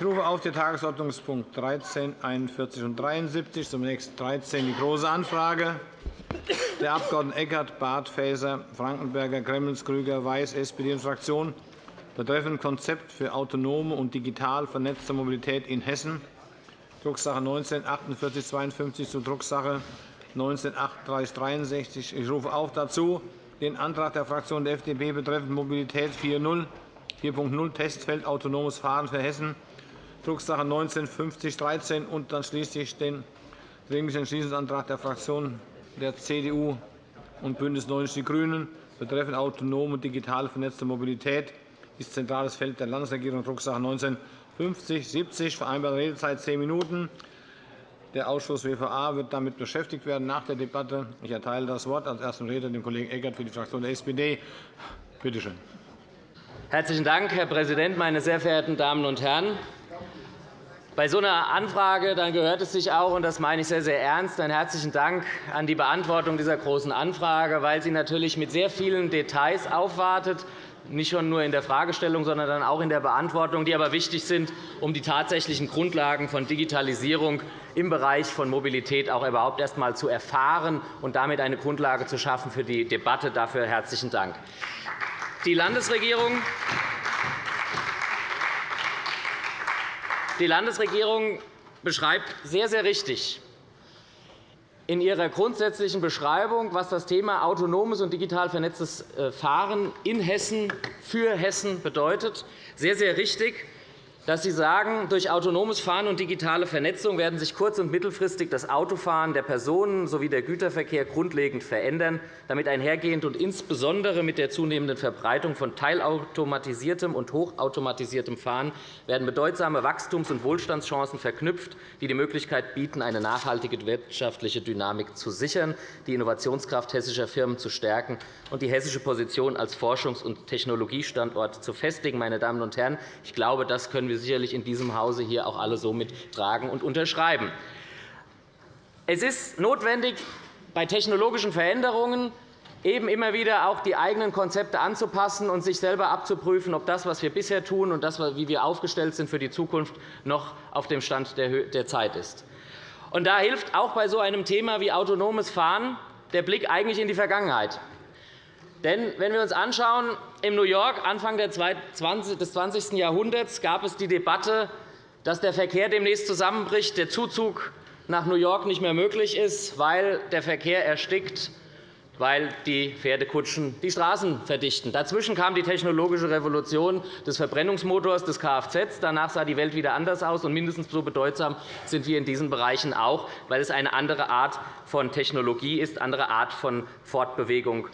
Ich rufe auf den Tagesordnungspunkt 13, 41 und 73, zunächst 13 die Große Anfrage der Abg. Eckert, Barth, Faeser, Frankenberger, Gremmels, Krüger, Weiß, SPD und Fraktion betreffend Konzept für autonome und digital vernetzte Mobilität in Hessen, Drucksache 19 4852 zu Drucksache 19 3863. Ich rufe auch dazu den Antrag der Fraktion der FDP betreffend Mobilität 4.0 Testfeld autonomes Fahren für Hessen, Drucksache 19 5013 und dann schließlich den Dringlichen Entschließungsantrag der Fraktionen der CDU und BÜNDNIS 90 die GRÜNEN betreffend autonome und digital vernetzte Mobilität ist zentrales Feld der Landesregierung, Drucksache 19 5070, vereinbarte Redezeit 10 Minuten. Der Ausschuss WVA wird damit beschäftigt werden nach der Debatte. Ich erteile das Wort als ersten Redner dem Kollegen Eckert für die Fraktion der SPD. Bitte schön. Herzlichen Dank, Herr Präsident, meine sehr verehrten Damen und Herren! Bei so einer Anfrage dann gehört es sich auch, und das meine ich sehr, sehr ernst, einen herzlichen Dank an die Beantwortung dieser Großen Anfrage, weil sie natürlich mit sehr vielen Details aufwartet, nicht schon nur in der Fragestellung, sondern dann auch in der Beantwortung, die aber wichtig sind, um die tatsächlichen Grundlagen von Digitalisierung im Bereich von Mobilität auch überhaupt erst einmal zu erfahren und damit eine Grundlage zu schaffen für die Debatte. Dafür herzlichen Dank. Die Landesregierung Die Landesregierung beschreibt sehr, sehr richtig in ihrer grundsätzlichen Beschreibung, was das Thema autonomes und digital vernetztes äh, Fahren in Hessen für Hessen bedeutet, sehr, sehr richtig dass Sie sagen, durch autonomes Fahren und digitale Vernetzung werden sich kurz- und mittelfristig das Autofahren der Personen sowie der Güterverkehr grundlegend verändern. Damit einhergehend und insbesondere mit der zunehmenden Verbreitung von teilautomatisiertem und hochautomatisiertem Fahren werden bedeutsame Wachstums- und Wohlstandschancen verknüpft, die die Möglichkeit bieten, eine nachhaltige wirtschaftliche Dynamik zu sichern, die Innovationskraft hessischer Firmen zu stärken und die hessische Position als Forschungs- und Technologiestandort zu festigen. Meine Damen und Herren, ich glaube, das können wir sicherlich in diesem Hause hier auch alle so mittragen und unterschreiben. Es ist notwendig, bei technologischen Veränderungen eben immer wieder auch die eigenen Konzepte anzupassen und sich selber abzuprüfen, ob das, was wir bisher tun und das, wie wir aufgestellt sind für die Zukunft, noch auf dem Stand der Zeit ist. Und da hilft auch bei so einem Thema wie autonomes Fahren der Blick eigentlich in die Vergangenheit. Denn wenn wir uns anschauen, in New York Anfang des 20. Jahrhunderts gab es die Debatte, dass der Verkehr demnächst zusammenbricht, der Zuzug nach New York nicht mehr möglich ist, weil der Verkehr erstickt, weil die Pferdekutschen die Straßen verdichten. Dazwischen kam die technologische Revolution des Verbrennungsmotors, des Kfz. Danach sah die Welt wieder anders aus. und Mindestens so bedeutsam sind wir in diesen Bereichen auch, weil es eine andere Art von Technologie ist, eine andere Art von Fortbewegung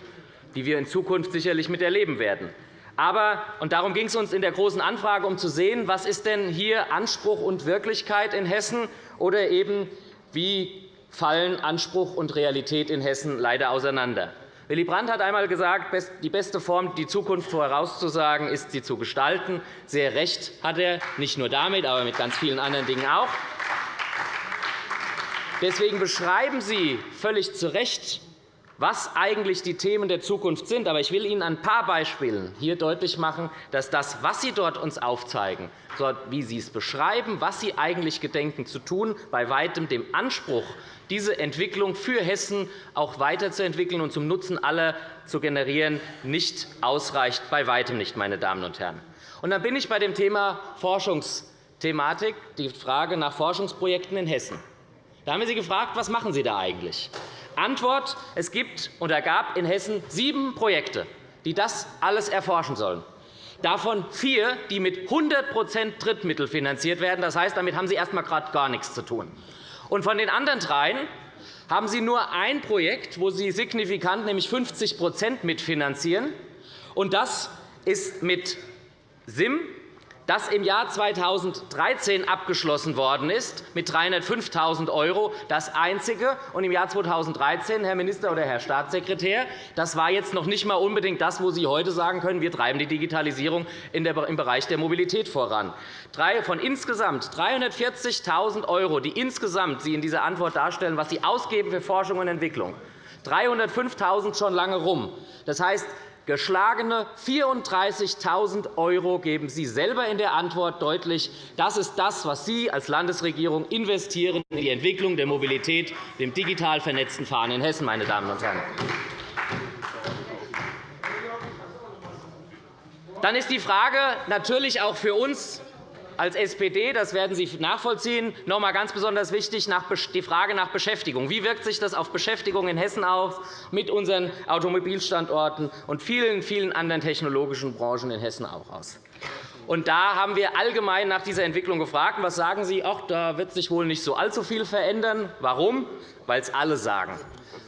die wir in Zukunft sicherlich miterleben werden. Aber, und darum ging es uns in der Großen Anfrage, um zu sehen, was ist denn hier Anspruch und Wirklichkeit in Hessen, oder eben, wie fallen Anspruch und Realität in Hessen leider auseinander. Willy Brandt hat einmal gesagt, die beste Form, die Zukunft vorauszusagen, ist, sie zu gestalten. Sehr recht hat er, nicht nur damit, aber mit ganz vielen anderen Dingen auch. Deswegen beschreiben Sie völlig zu Recht was eigentlich die Themen der Zukunft sind. Aber ich will Ihnen an ein paar Beispielen hier deutlich machen, dass das, was Sie dort uns aufzeigen, wie Sie es beschreiben, was Sie eigentlich gedenken zu tun, bei weitem dem Anspruch, diese Entwicklung für Hessen auch weiterzuentwickeln und zum Nutzen aller zu generieren, nicht ausreicht, bei weitem nicht, meine Damen und Herren. Und dann bin ich bei dem Thema Forschungsthematik, die Frage nach Forschungsprojekten in Hessen. Da haben wir Sie gefragt, was machen Sie da eigentlich? Antwort. Es gibt oder gab in Hessen sieben Projekte, die das alles erforschen sollen. Davon vier, die mit 100% Drittmittel finanziert werden. Das heißt, damit haben Sie erst einmal gerade gar nichts zu tun. Und von den anderen dreien haben Sie nur ein Projekt, wo Sie signifikant, nämlich 50% mitfinanzieren. Und das ist mit SIM, das im Jahr 2013 abgeschlossen worden ist, mit 305.000 €, das einzige. Und im Jahr 2013, Herr Minister oder Herr Staatssekretär, das war jetzt noch nicht einmal unbedingt das, wo Sie heute sagen können, wir treiben die Digitalisierung im Bereich der Mobilität voran. Von insgesamt 340.000 €, die insgesamt Sie in dieser Antwort darstellen, was Sie ausgeben für Forschung und Entwicklung, 305.000 schon lange rum. Das heißt, Geschlagene 34.000 € geben Sie selber in der Antwort deutlich. Das ist das, was Sie als Landesregierung investieren in die Entwicklung der Mobilität, dem digital vernetzten Fahren in Hessen, meine Damen und Herren. Dann ist die Frage natürlich auch für uns als SPD, das werden Sie nachvollziehen, noch einmal ganz besonders wichtig, die Frage nach Beschäftigung. Wie wirkt sich das auf Beschäftigung in Hessen aus, mit unseren Automobilstandorten und vielen, vielen anderen technologischen Branchen in Hessen auch aus? Und da haben wir allgemein nach dieser Entwicklung gefragt. Was sagen Sie? Ach, da wird sich wohl nicht so allzu viel verändern. Warum? Weil es alle sagen.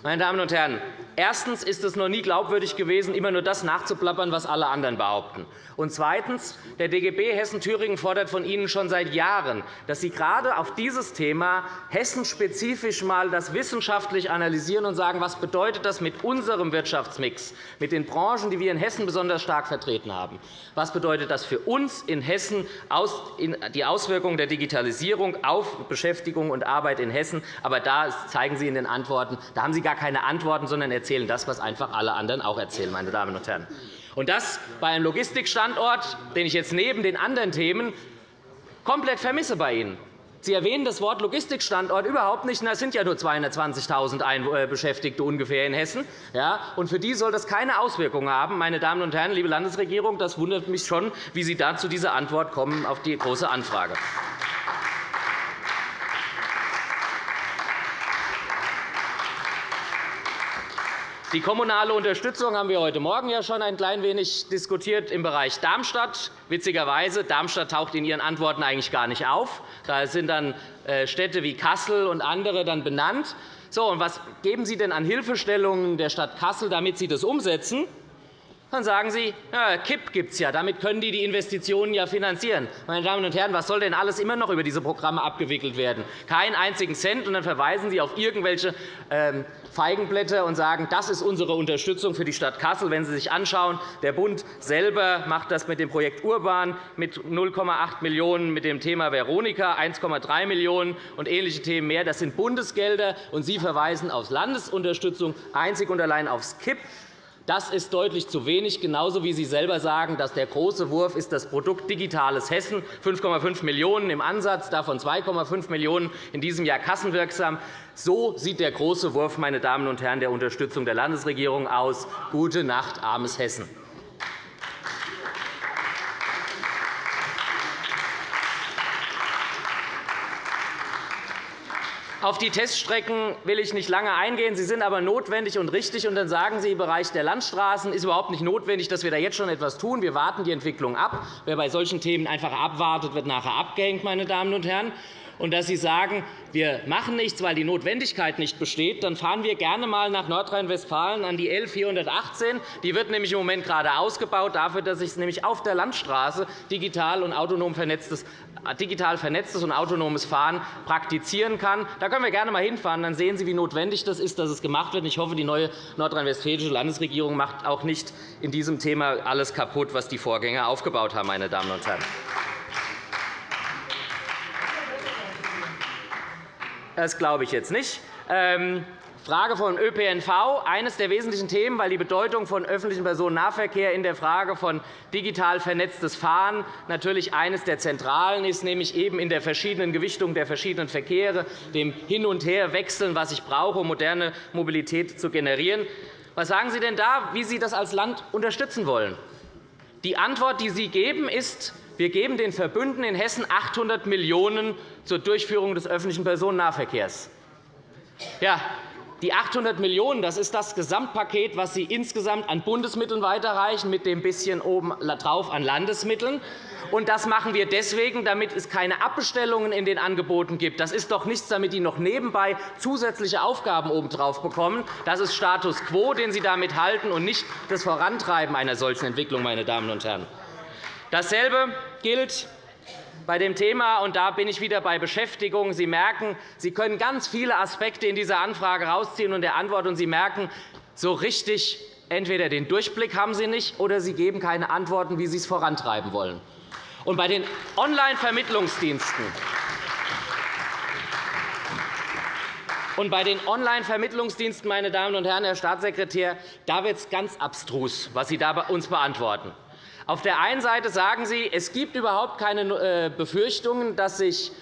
Meine Damen und Herren, erstens ist es noch nie glaubwürdig gewesen, immer nur das nachzuplappern, was alle anderen behaupten. Und zweitens. Der DGB Hessen-Thüringen fordert von Ihnen schon seit Jahren, dass Sie gerade auf dieses Thema hessenspezifisch einmal das wissenschaftlich analysieren und sagen, was bedeutet das mit unserem Wirtschaftsmix, mit den Branchen, die wir in Hessen besonders stark vertreten haben. Was bedeutet das für uns in Hessen, die Auswirkungen der Digitalisierung auf Beschäftigung und Arbeit in Hessen? Aber da zeigen Sie in den Antworten, da haben Sie gar keine Antworten, sondern erzählen das, was einfach alle anderen auch erzählen. Meine Damen und Herren. Und das bei einem Logistikstandort, den ich jetzt neben den anderen Themen komplett vermisse bei Ihnen. Sie erwähnen das Wort Logistikstandort überhaupt nicht. Es sind ja nur 220.000 äh, Beschäftigte ungefähr in Hessen. Und für die soll das keine Auswirkungen haben. Meine Damen und Herren, liebe Landesregierung, das wundert mich schon, wie Sie da zu dieser Antwort kommen auf die Große Anfrage. Die kommunale Unterstützung haben wir heute Morgen ja schon ein klein wenig diskutiert im Bereich Darmstadt. Witzigerweise, Darmstadt taucht in Ihren Antworten eigentlich gar nicht auf. Da sind dann äh, Städte wie Kassel und andere dann benannt. So, und was geben Sie denn an Hilfestellungen der Stadt Kassel, damit Sie das umsetzen? Dann sagen Sie, ja, KIP gibt es ja, damit können die die Investitionen ja finanzieren. Meine Damen und Herren, was soll denn alles immer noch über diese Programme abgewickelt werden? Keinen einzigen Cent, und dann verweisen Sie auf irgendwelche ähm, Feigenblätter und sagen, das ist unsere Unterstützung für die Stadt Kassel. Wenn Sie sich anschauen, der Bund selber macht das mit dem Projekt Urban mit 0,8 Millionen €, mit dem Thema Veronika 1,3 Millionen € und ähnliche Themen mehr. Das sind Bundesgelder, und Sie verweisen auf Landesunterstützung einzig und allein aufs KIP. Das ist deutlich zu wenig, genauso wie Sie selber sagen, dass der große Wurf ist das Produkt Digitales Hessen, 5,5 Millionen € im Ansatz, davon 2,5 Millionen € in diesem Jahr kassenwirksam. So sieht der große Wurf meine Damen und Herren, der Unterstützung der Landesregierung aus. Gute Nacht, armes Hessen. Auf die Teststrecken will ich nicht lange eingehen. Sie sind aber notwendig und richtig. Und dann sagen Sie, im Bereich der Landstraßen ist überhaupt nicht notwendig, dass wir da jetzt schon etwas tun. Wir warten die Entwicklung ab. Wer bei solchen Themen einfach abwartet, wird nachher abgehängt. Meine Damen und Herren und dass Sie sagen, wir machen nichts, weil die Notwendigkeit nicht besteht, dann fahren wir gerne einmal nach Nordrhein-Westfalen an die L 418. Die wird nämlich im Moment gerade ausgebaut, dafür, dass ich es nämlich auf der Landstraße digital und autonom vernetztes digital vernetztes und autonomes Fahren praktizieren kann. Da können wir gerne einmal hinfahren. Dann sehen Sie, wie notwendig das ist, dass es gemacht wird. Ich hoffe, die neue nordrhein-westfälische Landesregierung macht auch nicht in diesem Thema alles kaputt, was die Vorgänger aufgebaut haben. Meine Damen und Herren. Das glaube ich jetzt nicht. Ähm, Frage von ÖPNV, eines der wesentlichen Themen, weil die Bedeutung von öffentlichem Personennahverkehr in der Frage von digital vernetztes Fahren natürlich eines der zentralen ist, nämlich eben in der verschiedenen Gewichtung der verschiedenen Verkehre, dem Hin- und Herwechseln, was ich brauche, um moderne Mobilität zu generieren. Was sagen Sie denn da, wie Sie das als Land unterstützen wollen? Die Antwort, die Sie geben, ist, wir geben den Verbünden in Hessen 800 Millionen € zur Durchführung des öffentlichen Personennahverkehrs. Ja, die 800 Millionen €, das ist das Gesamtpaket, das Sie insgesamt an Bundesmitteln weiterreichen, mit dem bisschen oben drauf an Landesmitteln. Und das machen wir deswegen, damit es keine Abbestellungen in den Angeboten gibt. Das ist doch nichts, damit die noch nebenbei zusätzliche Aufgaben obendrauf bekommen. Das ist Status quo, den Sie damit halten, und nicht das Vorantreiben einer solchen Entwicklung. Meine Damen und Herren. Dasselbe gilt bei dem Thema, und da bin ich wieder bei Beschäftigung. Sie merken, Sie können ganz viele Aspekte in dieser Anfrage herausziehen und der Antwort, und Sie merken, so richtig entweder den Durchblick haben Sie nicht, oder Sie geben keine Antworten, wie Sie es vorantreiben wollen. Und bei den Online-Vermittlungsdiensten Und bei den Online-Vermittlungsdiensten, meine Damen und Herren, Herr Staatssekretär, da wird es ganz abstrus, was Sie da uns beantworten. Auf der einen Seite sagen Sie, es gibt überhaupt keine äh, Befürchtungen, dass sich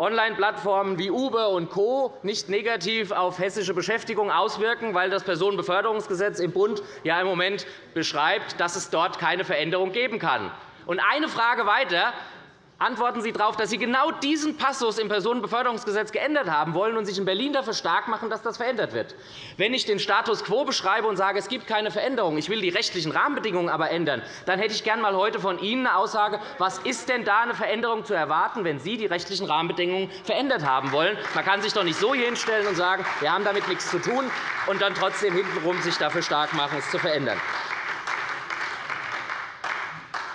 Online-Plattformen wie Uber und Co. nicht negativ auf hessische Beschäftigung auswirken, weil das Personenbeförderungsgesetz im Bund ja im Moment beschreibt, dass es dort keine Veränderung geben kann. Und eine Frage weiter antworten Sie darauf, dass Sie genau diesen Passus im Personenbeförderungsgesetz geändert haben wollen und sich in Berlin dafür stark machen, dass das verändert wird. Wenn ich den Status quo beschreibe und sage, es gibt keine Veränderung, ich will die rechtlichen Rahmenbedingungen aber ändern, dann hätte ich gerne heute von Ihnen eine Aussage, was ist denn da eine Veränderung zu erwarten, wenn Sie die rechtlichen Rahmenbedingungen verändert haben wollen. Man kann sich doch nicht so hier hinstellen und sagen, wir haben damit nichts zu tun, und dann trotzdem hintenrum sich dafür stark machen, es zu verändern.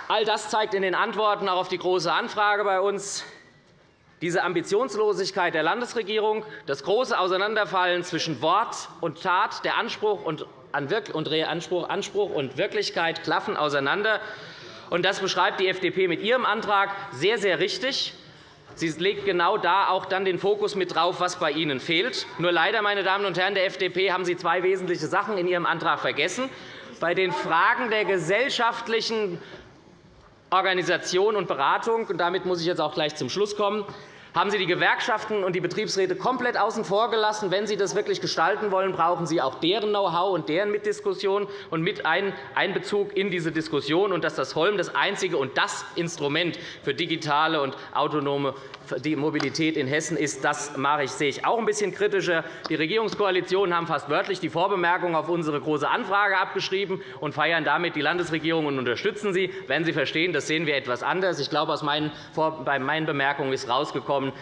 All das zeigt in den Antworten auch auf die Große Anfrage bei uns diese Ambitionslosigkeit der Landesregierung, das große Auseinanderfallen zwischen Wort und Tat, der Anspruch und Anspruch und Wirklichkeit klaffen auseinander. Das beschreibt die FDP mit ihrem Antrag sehr, sehr richtig. Sie legt genau da auch dann den Fokus mit drauf, was bei Ihnen fehlt. Nur leider, meine Damen und Herren der FDP, haben Sie zwei wesentliche Sachen in Ihrem Antrag vergessen. Bei den Fragen der gesellschaftlichen Organisation und Beratung. Und damit muss ich jetzt auch gleich zum Schluss kommen haben Sie die Gewerkschaften und die Betriebsräte komplett außen vor gelassen. Wenn Sie das wirklich gestalten wollen, brauchen Sie auch deren Know-how und deren Mitdiskussion und mit Einbezug in diese Diskussion. Und dass das Holm das einzige und das Instrument für digitale und autonome Mobilität in Hessen ist, das mache ich, sehe ich auch ein bisschen kritischer. Die Regierungskoalitionen haben fast wörtlich die Vorbemerkung auf unsere Große Anfrage abgeschrieben und feiern damit die Landesregierung und unterstützen sie. Wenn Sie verstehen, das sehen wir etwas anders. Ich glaube, aus meinen, bei meinen Bemerkungen ist herausgekommen, kommen.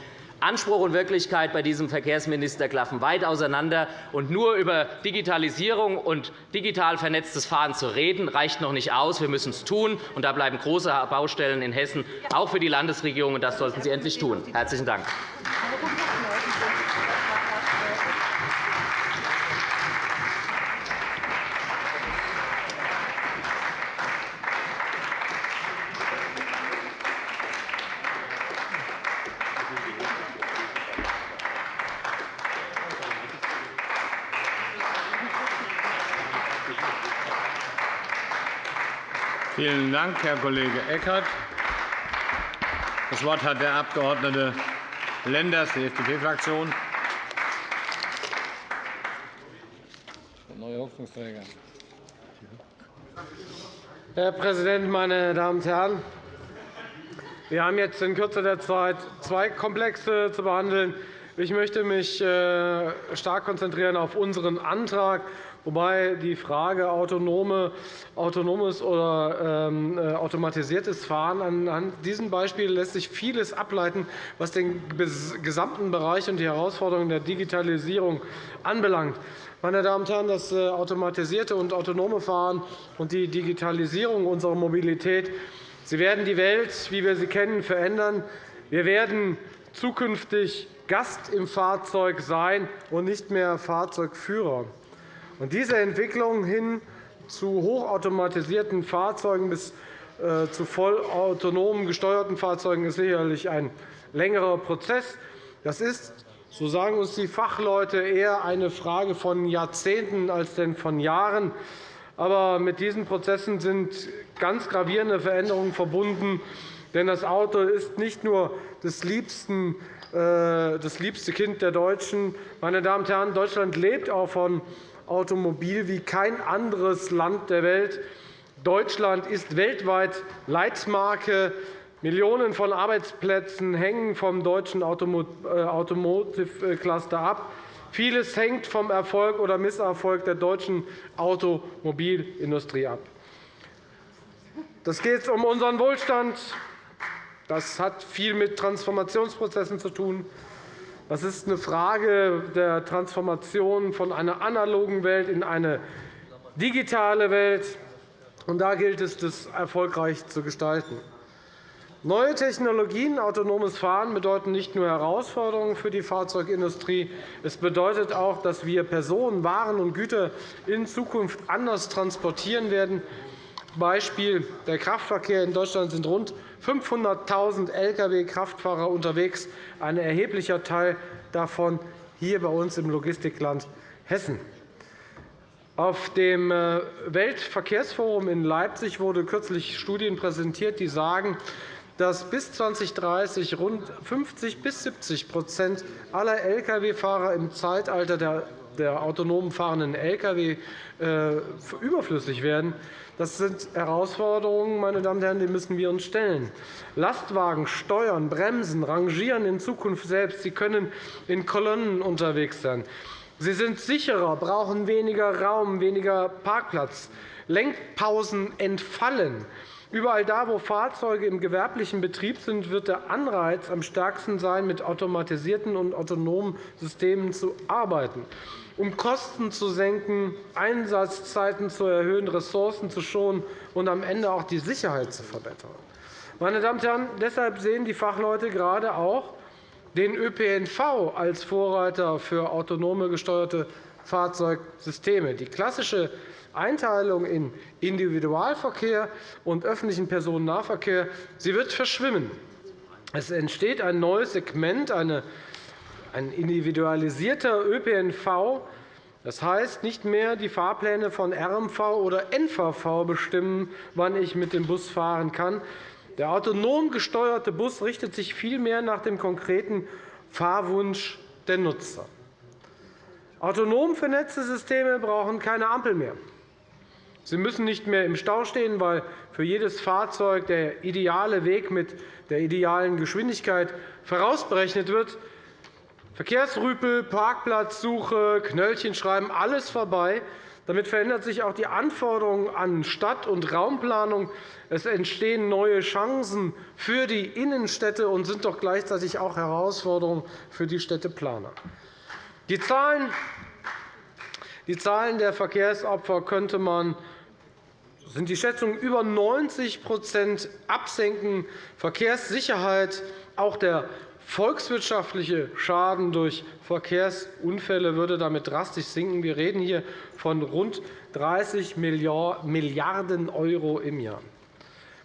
Anspruch und Wirklichkeit bei diesem Verkehrsminister klaffen weit auseinander. Und nur über Digitalisierung und digital vernetztes Fahren zu reden, reicht noch nicht aus. Wir müssen es tun. Und da bleiben große Baustellen in Hessen, auch für die Landesregierung. Und das sollten Sie endlich tun. – Herzlichen Dank. Vielen Dank, Herr Kollege Eckert. Das Wort hat der Abg. Lenders, die FDP-Fraktion. Herr Präsident, meine Damen und Herren! Wir haben jetzt in Kürze der Zeit zwei Komplexe zu behandeln. Ich möchte mich äh, stark konzentrieren auf unseren Antrag wobei die Frage autonome, autonomes oder ähm, äh, automatisiertes Fahren anhand diesem Beispiel lässt sich vieles ableiten, was den gesamten Bereich und die Herausforderungen der Digitalisierung anbelangt. Meine Damen und Herren, das äh, automatisierte und autonome Fahren und die Digitalisierung unserer Mobilität sie werden die Welt, wie wir sie kennen, verändern. Wir werden zukünftig Gast im Fahrzeug sein und nicht mehr Fahrzeugführer. Und diese Entwicklung hin zu hochautomatisierten Fahrzeugen bis äh, zu vollautonom gesteuerten Fahrzeugen ist sicherlich ein längerer Prozess. Das ist, so sagen uns die Fachleute, eher eine Frage von Jahrzehnten als denn von Jahren. Aber mit diesen Prozessen sind ganz gravierende Veränderungen verbunden. Denn das Auto ist nicht nur das liebsten äh, das liebste Kind der Deutschen. Meine Damen und Herren, Deutschland lebt auch von Automobil wie kein anderes Land der Welt. Deutschland ist weltweit Leitmarke. Millionen von Arbeitsplätzen hängen vom deutschen äh, Automotive Cluster ab. Vieles hängt vom Erfolg oder Misserfolg der deutschen Automobilindustrie ab. Das geht um unseren Wohlstand. Das hat viel mit Transformationsprozessen zu tun. Das ist eine Frage der Transformation von einer analogen Welt in eine digitale Welt. Und da gilt es, das erfolgreich zu gestalten. Neue Technologien, autonomes Fahren bedeuten nicht nur Herausforderungen für die Fahrzeugindustrie. Es bedeutet auch, dass wir Personen, Waren und Güter in Zukunft anders transportieren werden. Beispiel. Der Kraftverkehr in Deutschland sind rund 500.000 Lkw-Kraftfahrer unterwegs, ein erheblicher Teil davon hier bei uns im Logistikland Hessen. Auf dem äh, Weltverkehrsforum in Leipzig wurde kürzlich Studien präsentiert, die sagen, dass bis 2030 rund 50 bis 70% aller Lkw-Fahrer im Zeitalter der, der autonom fahrenden Lkw äh, überflüssig werden. Das sind Herausforderungen, meine Damen und Herren, die müssen wir uns stellen. Lastwagen steuern, bremsen, rangieren in Zukunft selbst. Sie können in Kolonnen unterwegs sein. Sie sind sicherer, brauchen weniger Raum, weniger Parkplatz. Lenkpausen entfallen. Überall da, wo Fahrzeuge im gewerblichen Betrieb sind, wird der Anreiz am stärksten sein, mit automatisierten und autonomen Systemen zu arbeiten, um Kosten zu senken, Einsatzzeiten zu erhöhen, Ressourcen zu schonen und am Ende auch die Sicherheit zu verbessern. Meine Damen und Herren, deshalb sehen die Fachleute gerade auch den ÖPNV als Vorreiter für autonome gesteuerte Fahrzeugsysteme. Die klassische Einteilung in Individualverkehr und öffentlichen Personennahverkehr sie wird verschwimmen. Es entsteht ein neues Segment, ein individualisierter ÖPNV. Das heißt, nicht mehr die Fahrpläne von RMV oder NVV bestimmen, wann ich mit dem Bus fahren kann. Der autonom gesteuerte Bus richtet sich vielmehr nach dem konkreten Fahrwunsch der Nutzer. Autonom vernetzte Systeme brauchen keine Ampel mehr. Sie müssen nicht mehr im Stau stehen, weil für jedes Fahrzeug der ideale Weg mit der idealen Geschwindigkeit vorausberechnet wird. Verkehrsrüpel, Parkplatzsuche, Knöllchen schreiben, alles vorbei. Damit verändert sich auch die Anforderung an Stadt- und Raumplanung. Es entstehen neue Chancen für die Innenstädte und sind doch gleichzeitig auch Herausforderungen für die Städteplaner. Die Zahlen die Zahlen der Verkehrsopfer könnte man sind die Schätzungen über 90% absenken. Verkehrssicherheit, auch der volkswirtschaftliche Schaden durch Verkehrsunfälle würde damit drastisch sinken. Wir reden hier von rund 30 Milliarden € im Jahr.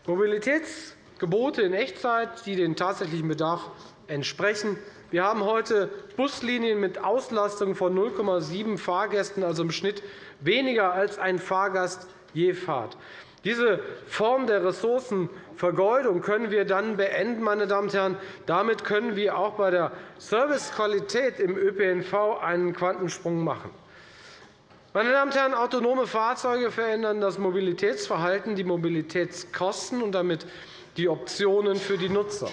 Mobilitätsgebote in Echtzeit, die den tatsächlichen Bedarf entsprechen. Wir haben heute Buslinien mit Auslastung von 0,7 Fahrgästen, also im Schnitt weniger als ein Fahrgast je Fahrt. Diese Form der Ressourcenvergeudung können wir dann beenden. Meine Damen und Herren. Damit können wir auch bei der Servicequalität im ÖPNV einen Quantensprung machen. Meine Damen und Herren, autonome Fahrzeuge verändern das Mobilitätsverhalten, die Mobilitätskosten und damit die Optionen für die Nutzer.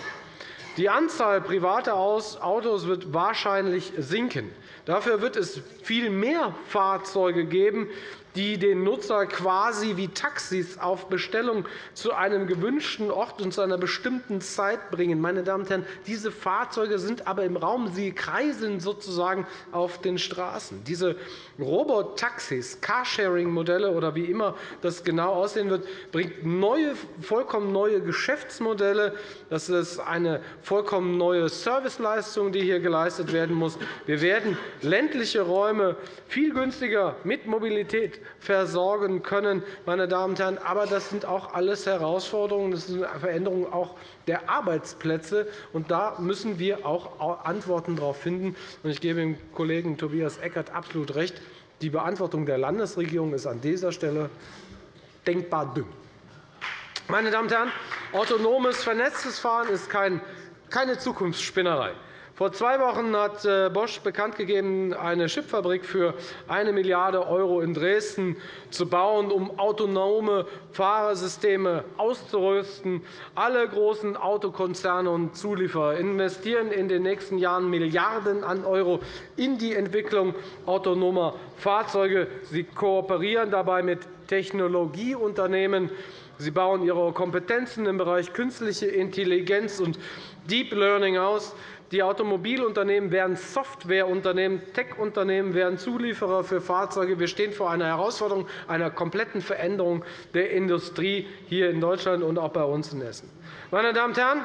Die Anzahl privater Autos wird wahrscheinlich sinken. Dafür wird es viel mehr Fahrzeuge geben, die den Nutzer quasi wie Taxis auf Bestellung zu einem gewünschten Ort und zu einer bestimmten Zeit bringen. Meine Damen und Herren, diese Fahrzeuge sind aber im Raum. Sie kreiseln sozusagen auf den Straßen. Diese Robotaxis, Carsharing-Modelle oder wie immer das genau aussehen wird, bringt neue, vollkommen neue Geschäftsmodelle. Das ist eine vollkommen neue Serviceleistung, die hier geleistet werden muss. Wir werden ländliche Räume viel günstiger mit Mobilität versorgen können. Meine Damen und Herren. Aber das sind auch alles Herausforderungen. Das sind Veränderungen auch der Arbeitsplätze. Und da müssen wir auch Antworten darauf finden. Ich gebe dem Kollegen Tobias Eckert absolut recht. Die Beantwortung der Landesregierung ist an dieser Stelle denkbar dünn. Meine Damen und Herren, autonomes, vernetztes Fahren ist keine Zukunftsspinnerei. Vor zwei Wochen hat äh, Bosch bekannt gegeben, eine Chipfabrik für 1 Milliarde € in Dresden zu bauen, um autonome Fahrersysteme auszurüsten. Alle großen Autokonzerne und Zulieferer investieren in den nächsten Jahren Milliarden an € in die Entwicklung autonomer Fahrzeuge. Sie kooperieren dabei mit Technologieunternehmen. Sie bauen ihre Kompetenzen im Bereich künstliche Intelligenz und Deep Learning aus. Die Automobilunternehmen werden Softwareunternehmen, Tech-Unternehmen werden Zulieferer für Fahrzeuge. Wir stehen vor einer Herausforderung einer kompletten Veränderung der Industrie hier in Deutschland und auch bei uns in Hessen. Meine Damen und Herren,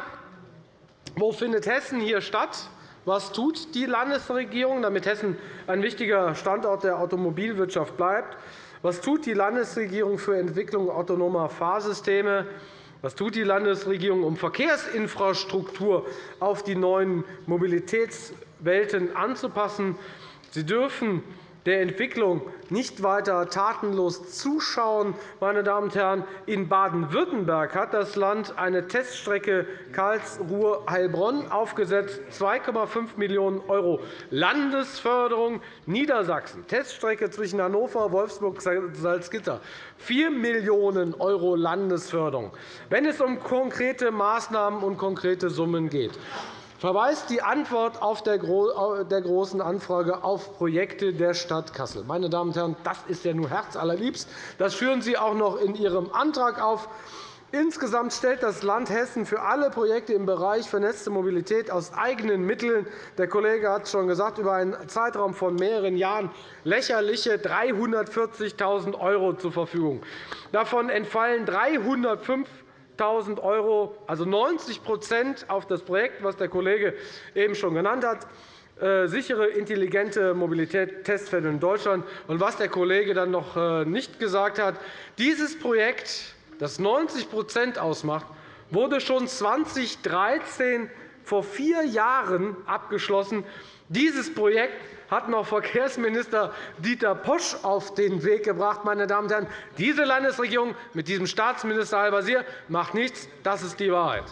wo findet Hessen hier statt? Was tut die Landesregierung, damit Hessen ein wichtiger Standort der Automobilwirtschaft bleibt? Was tut die Landesregierung für Entwicklung autonomer Fahrsysteme? Was tut die Landesregierung, um Verkehrsinfrastruktur auf die neuen Mobilitätswelten anzupassen? Sie dürfen der Entwicklung nicht weiter tatenlos zuschauen. Meine Damen und Herren, in Baden-Württemberg hat das Land eine Teststrecke Karlsruhe-Heilbronn aufgesetzt, 2,5 Millionen € Landesförderung. Niedersachsen, Teststrecke zwischen Hannover, Wolfsburg, Salzgitter, 4 Millionen € Landesförderung. Wenn es um konkrete Maßnahmen und konkrete Summen geht, verweist die Antwort auf der Großen Anfrage auf Projekte der Stadt Kassel. Meine Damen und Herren, das ist ja nur herzallerliebst. Das führen Sie auch noch in Ihrem Antrag auf. Insgesamt stellt das Land Hessen für alle Projekte im Bereich vernetzte Mobilität aus eigenen Mitteln – der Kollege hat es schon gesagt – über einen Zeitraum von mehreren Jahren lächerliche 340.000 € zur Verfügung. Davon entfallen 305 1.000 €, also 90 auf das Projekt, das der Kollege eben schon genannt hat, äh, sichere, intelligente Mobilität Testfälle in Deutschland. Und was der Kollege dann noch äh, nicht gesagt hat, dieses Projekt, das 90% ausmacht, wurde schon 2013 vor vier Jahren abgeschlossen. Dieses Projekt hat noch Verkehrsminister Dieter Posch auf den Weg gebracht. Meine Damen und Herren. Diese Landesregierung mit diesem Staatsminister Al-Wazir macht nichts. Das ist die Wahrheit.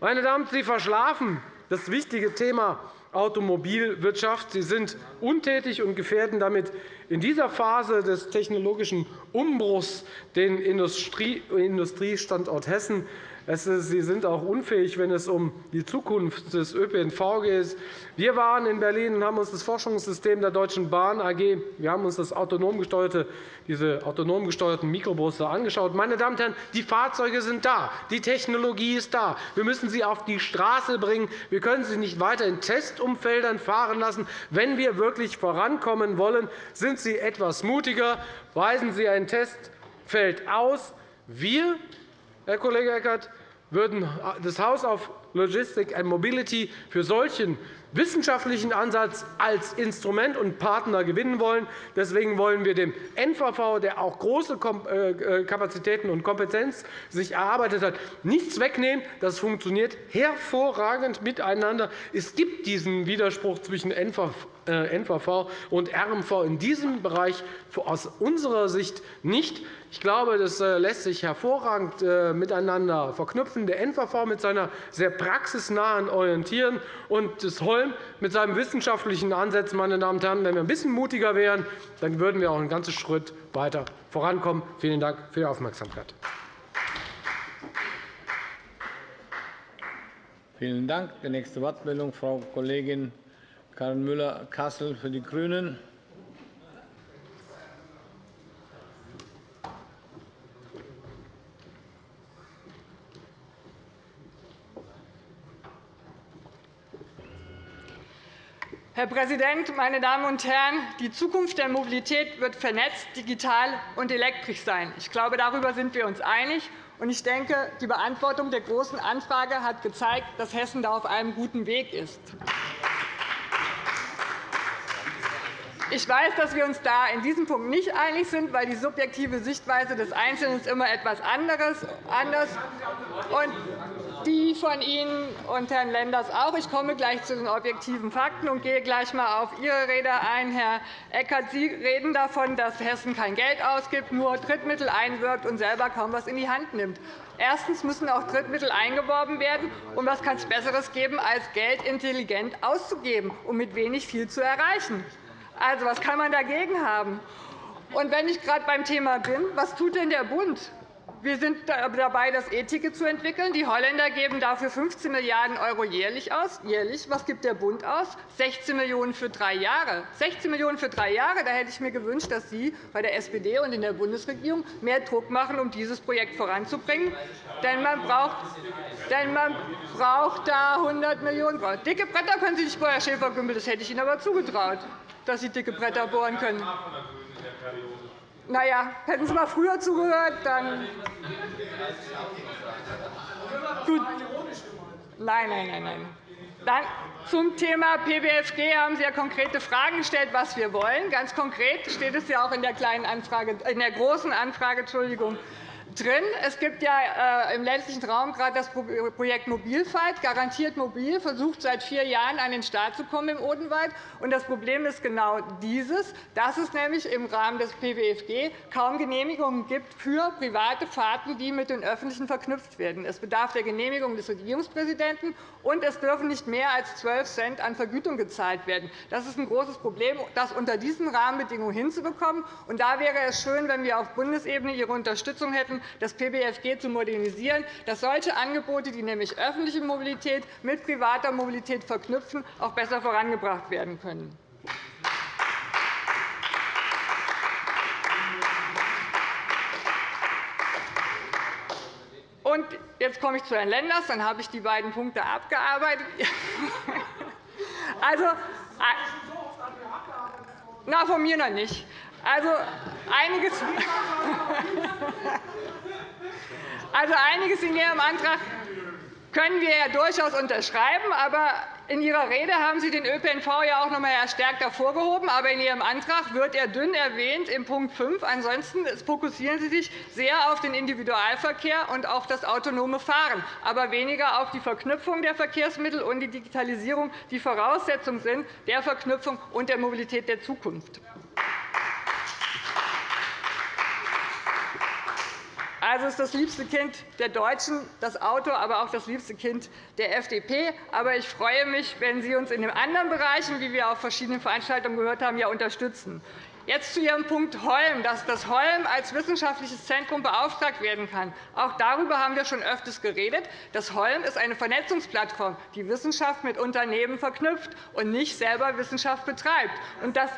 Meine Damen, Sie verschlafen das wichtige Thema Automobilwirtschaft. Sie sind untätig und gefährden damit in dieser Phase des technologischen Umbruchs den Industriestandort Hessen. Sie sind auch unfähig, wenn es um die Zukunft des ÖPNV geht. Wir waren in Berlin und haben uns das Forschungssystem der Deutschen Bahn AG, wir haben uns das autonom gesteuerte, diese autonom gesteuerten Mikrobusse angeschaut. Meine Damen und Herren, die Fahrzeuge sind da, die Technologie ist da. Wir müssen sie auf die Straße bringen. Wir können sie nicht weiter in Testumfeldern fahren lassen. Wenn wir wirklich vorankommen wollen, sind Sie etwas mutiger. Weisen Sie ein Testfeld aus. Wir Herr Kollege Eckert, würden das House of Logistics and Mobility für solchen wissenschaftlichen Ansatz als Instrument und Partner gewinnen wollen. Deswegen wollen wir dem NVV, der auch große äh, äh, Kapazitäten und Kompetenz sich erarbeitet hat, nichts wegnehmen. Das funktioniert hervorragend miteinander. Es gibt diesen Widerspruch zwischen NVV äh, und RMV in diesem Bereich aus unserer Sicht nicht. Ich glaube, das lässt sich hervorragend miteinander verknüpfen. Der NVV mit seiner sehr praxisnahen Orientierung und das Holm mit seinem wissenschaftlichen Ansatz. Meine Damen und Herren, wenn wir ein bisschen mutiger wären, dann würden wir auch einen ganzen Schritt weiter vorankommen. Vielen Dank für Ihre Aufmerksamkeit. Vielen Dank. Die nächste Wortmeldung, Frau Kollegin Karin Müller-Kassel für die GRÜNEN. Herr Präsident, meine Damen und Herren! Die Zukunft der Mobilität wird vernetzt, digital und elektrisch sein. Ich glaube, darüber sind wir uns einig. Ich denke, die Beantwortung der Großen Anfrage hat gezeigt, dass Hessen da auf einem guten Weg ist. Ich weiß, dass wir uns da in diesem Punkt nicht einig sind, weil die subjektive Sichtweise des Einzelnen immer etwas anderes anders und die von Ihnen und Herrn Lenders auch. Ich komme gleich zu den objektiven Fakten und gehe gleich einmal auf Ihre Rede ein. Herr Eckert, Sie reden davon, dass Hessen kein Geld ausgibt, nur Drittmittel einwirkt und selber kaum etwas in die Hand nimmt. Erstens müssen auch Drittmittel eingeworben werden. Und was kann es Besseres geben, als Geld intelligent auszugeben, um mit wenig viel zu erreichen? Also, was kann man dagegen haben? Und wenn ich gerade beim Thema bin, was tut denn der Bund? Wir sind dabei, das E-Ticket zu entwickeln. Die Holländer geben dafür 15 Milliarden € jährlich aus. Jährlich. Was gibt der Bund aus? 16 Millionen € für drei Jahre. 16 Millionen € für drei Jahre. Da hätte ich mir gewünscht, dass Sie bei der SPD und in der Bundesregierung mehr Druck machen, um dieses Projekt voranzubringen. Denn man braucht, denn man braucht da 100 Millionen €. Dicke Bretter können Sie nicht Herr Schäfer-Gümbel. Das hätte ich Ihnen aber zugetraut, dass Sie dicke Bretter bohren können. Na ja, hätten Sie mal früher zugehört, dann. Gut. Nein, nein, nein, nein. Dann zum Thema PBFG haben Sie ja konkrete Fragen gestellt, was wir wollen. Ganz konkret steht es ja auch in der, kleinen Anfrage, in der großen Anfrage. Entschuldigung, drin. Es gibt ja äh, im ländlichen Raum gerade das Projekt Mobilfight. Garantiert Mobil versucht seit vier Jahren an den Start zu kommen im Odenwald. Das Problem ist genau dieses, dass es nämlich im Rahmen des PWFG kaum Genehmigungen gibt für private Fahrten, die mit den öffentlichen verknüpft werden. Es bedarf der Genehmigung des Regierungspräsidenten, und es dürfen nicht mehr als 12 Cent an Vergütung gezahlt werden. Das ist ein großes Problem, das unter diesen Rahmenbedingungen hinzubekommen. Und da wäre es schön, wenn wir auf Bundesebene Ihre Unterstützung hätten, das PBFG zu modernisieren, dass solche Angebote, die nämlich öffentliche Mobilität mit privater Mobilität verknüpfen, auch besser vorangebracht werden können. Und jetzt komme ich zu Herrn Lenders, dann habe ich die beiden Punkte abgearbeitet. also, na, von mir noch nicht. Also einiges, also einiges in Ihrem Antrag können wir ja durchaus unterschreiben. Aber in Ihrer Rede haben Sie den ÖPNV ja auch noch einmal stärkt hervorgehoben. Aber in Ihrem Antrag wird er dünn erwähnt in Punkt 5. Ansonsten fokussieren Sie sich sehr auf den Individualverkehr und auf das autonome Fahren, aber weniger auf die Verknüpfung der Verkehrsmittel und die Digitalisierung, die Voraussetzung sind der Verknüpfung und der Mobilität der Zukunft. Also ist das liebste Kind der Deutschen das Auto, aber auch das liebste Kind der FDP. Aber ich freue mich, wenn Sie uns in den anderen Bereichen, wie wir auf verschiedenen Veranstaltungen gehört haben, ja unterstützen. Jetzt zu Ihrem Punkt Holm, dass das Holm als wissenschaftliches Zentrum beauftragt werden kann. Auch darüber haben wir schon öfters geredet. Das Holm ist eine Vernetzungsplattform, die Wissenschaft mit Unternehmen verknüpft und nicht selber Wissenschaft betreibt. Und das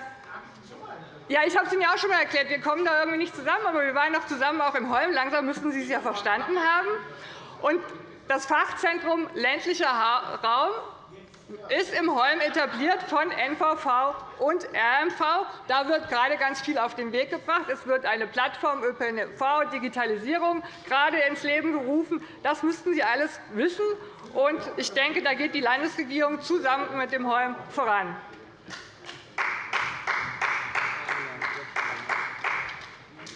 ja, ich habe es Ihnen auch schon einmal erklärt. Wir kommen da irgendwie nicht zusammen, aber wir waren noch zusammen auch im Holm. Langsam müssten Sie es ja verstanden haben. Und das Fachzentrum ländlicher Raum ist im Holm etabliert von NVV und RMV. Da wird gerade ganz viel auf den Weg gebracht. Es wird eine Plattform ÖPNV, Digitalisierung gerade ins Leben gerufen. Das müssten Sie alles wissen. Und ich denke, da geht die Landesregierung zusammen mit dem Holm voran.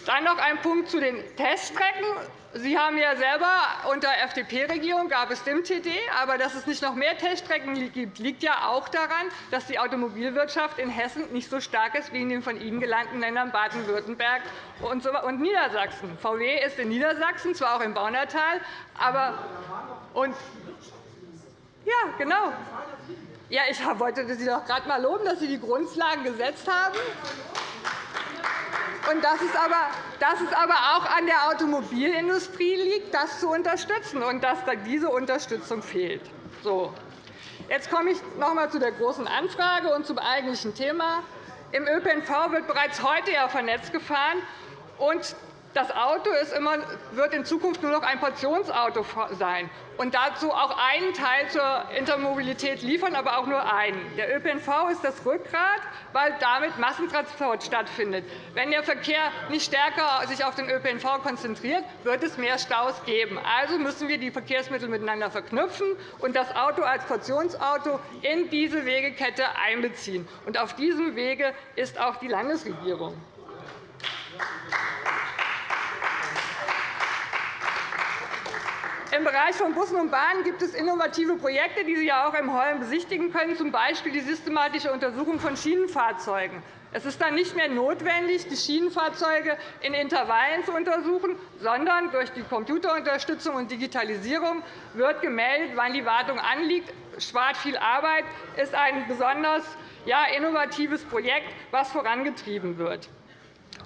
Dann noch ein Punkt zu den Teststrecken. Sie haben ja selber unter FDP-Regierung gab es DIMTD, aber dass es nicht noch mehr Teststrecken gibt, liegt ja auch daran, dass die Automobilwirtschaft in Hessen nicht so stark ist wie in den von Ihnen gelangten Ländern Baden-Württemberg und Niedersachsen. VW ist in Niedersachsen, zwar auch im Baunatal, aber und ja, genau. Ja, ich wollte Sie doch gerade einmal loben, dass Sie die Grundlagen gesetzt haben. Und dass es, aber, dass es aber auch an der Automobilindustrie liegt, das zu unterstützen, und dass diese Unterstützung fehlt. So. Jetzt komme ich noch einmal zu der Großen Anfrage und zum eigentlichen Thema. Im ÖPNV wird bereits heute ja vernetzt gefahren. Und das Auto immer, wird in Zukunft nur noch ein Portionsauto sein und dazu auch einen Teil zur Intermobilität liefern, aber auch nur einen. Der ÖPNV ist das Rückgrat, weil damit Massentransport stattfindet. Wenn der Verkehr nicht stärker sich auf den ÖPNV konzentriert, wird es mehr Staus geben. Also müssen wir die Verkehrsmittel miteinander verknüpfen und das Auto als Portionsauto in diese Wegekette einbeziehen. Und auf diesem Wege ist auch die Landesregierung. Im Bereich von Bussen und Bahnen gibt es innovative Projekte, die Sie ja auch im Holm besichtigen können, z. B. die systematische Untersuchung von Schienenfahrzeugen. Es ist dann nicht mehr notwendig, die Schienenfahrzeuge in Intervallen zu untersuchen, sondern durch die Computerunterstützung und Digitalisierung wird gemeldet, wann die Wartung anliegt. Spart viel Arbeit, ist ein besonders innovatives Projekt, das vorangetrieben wird.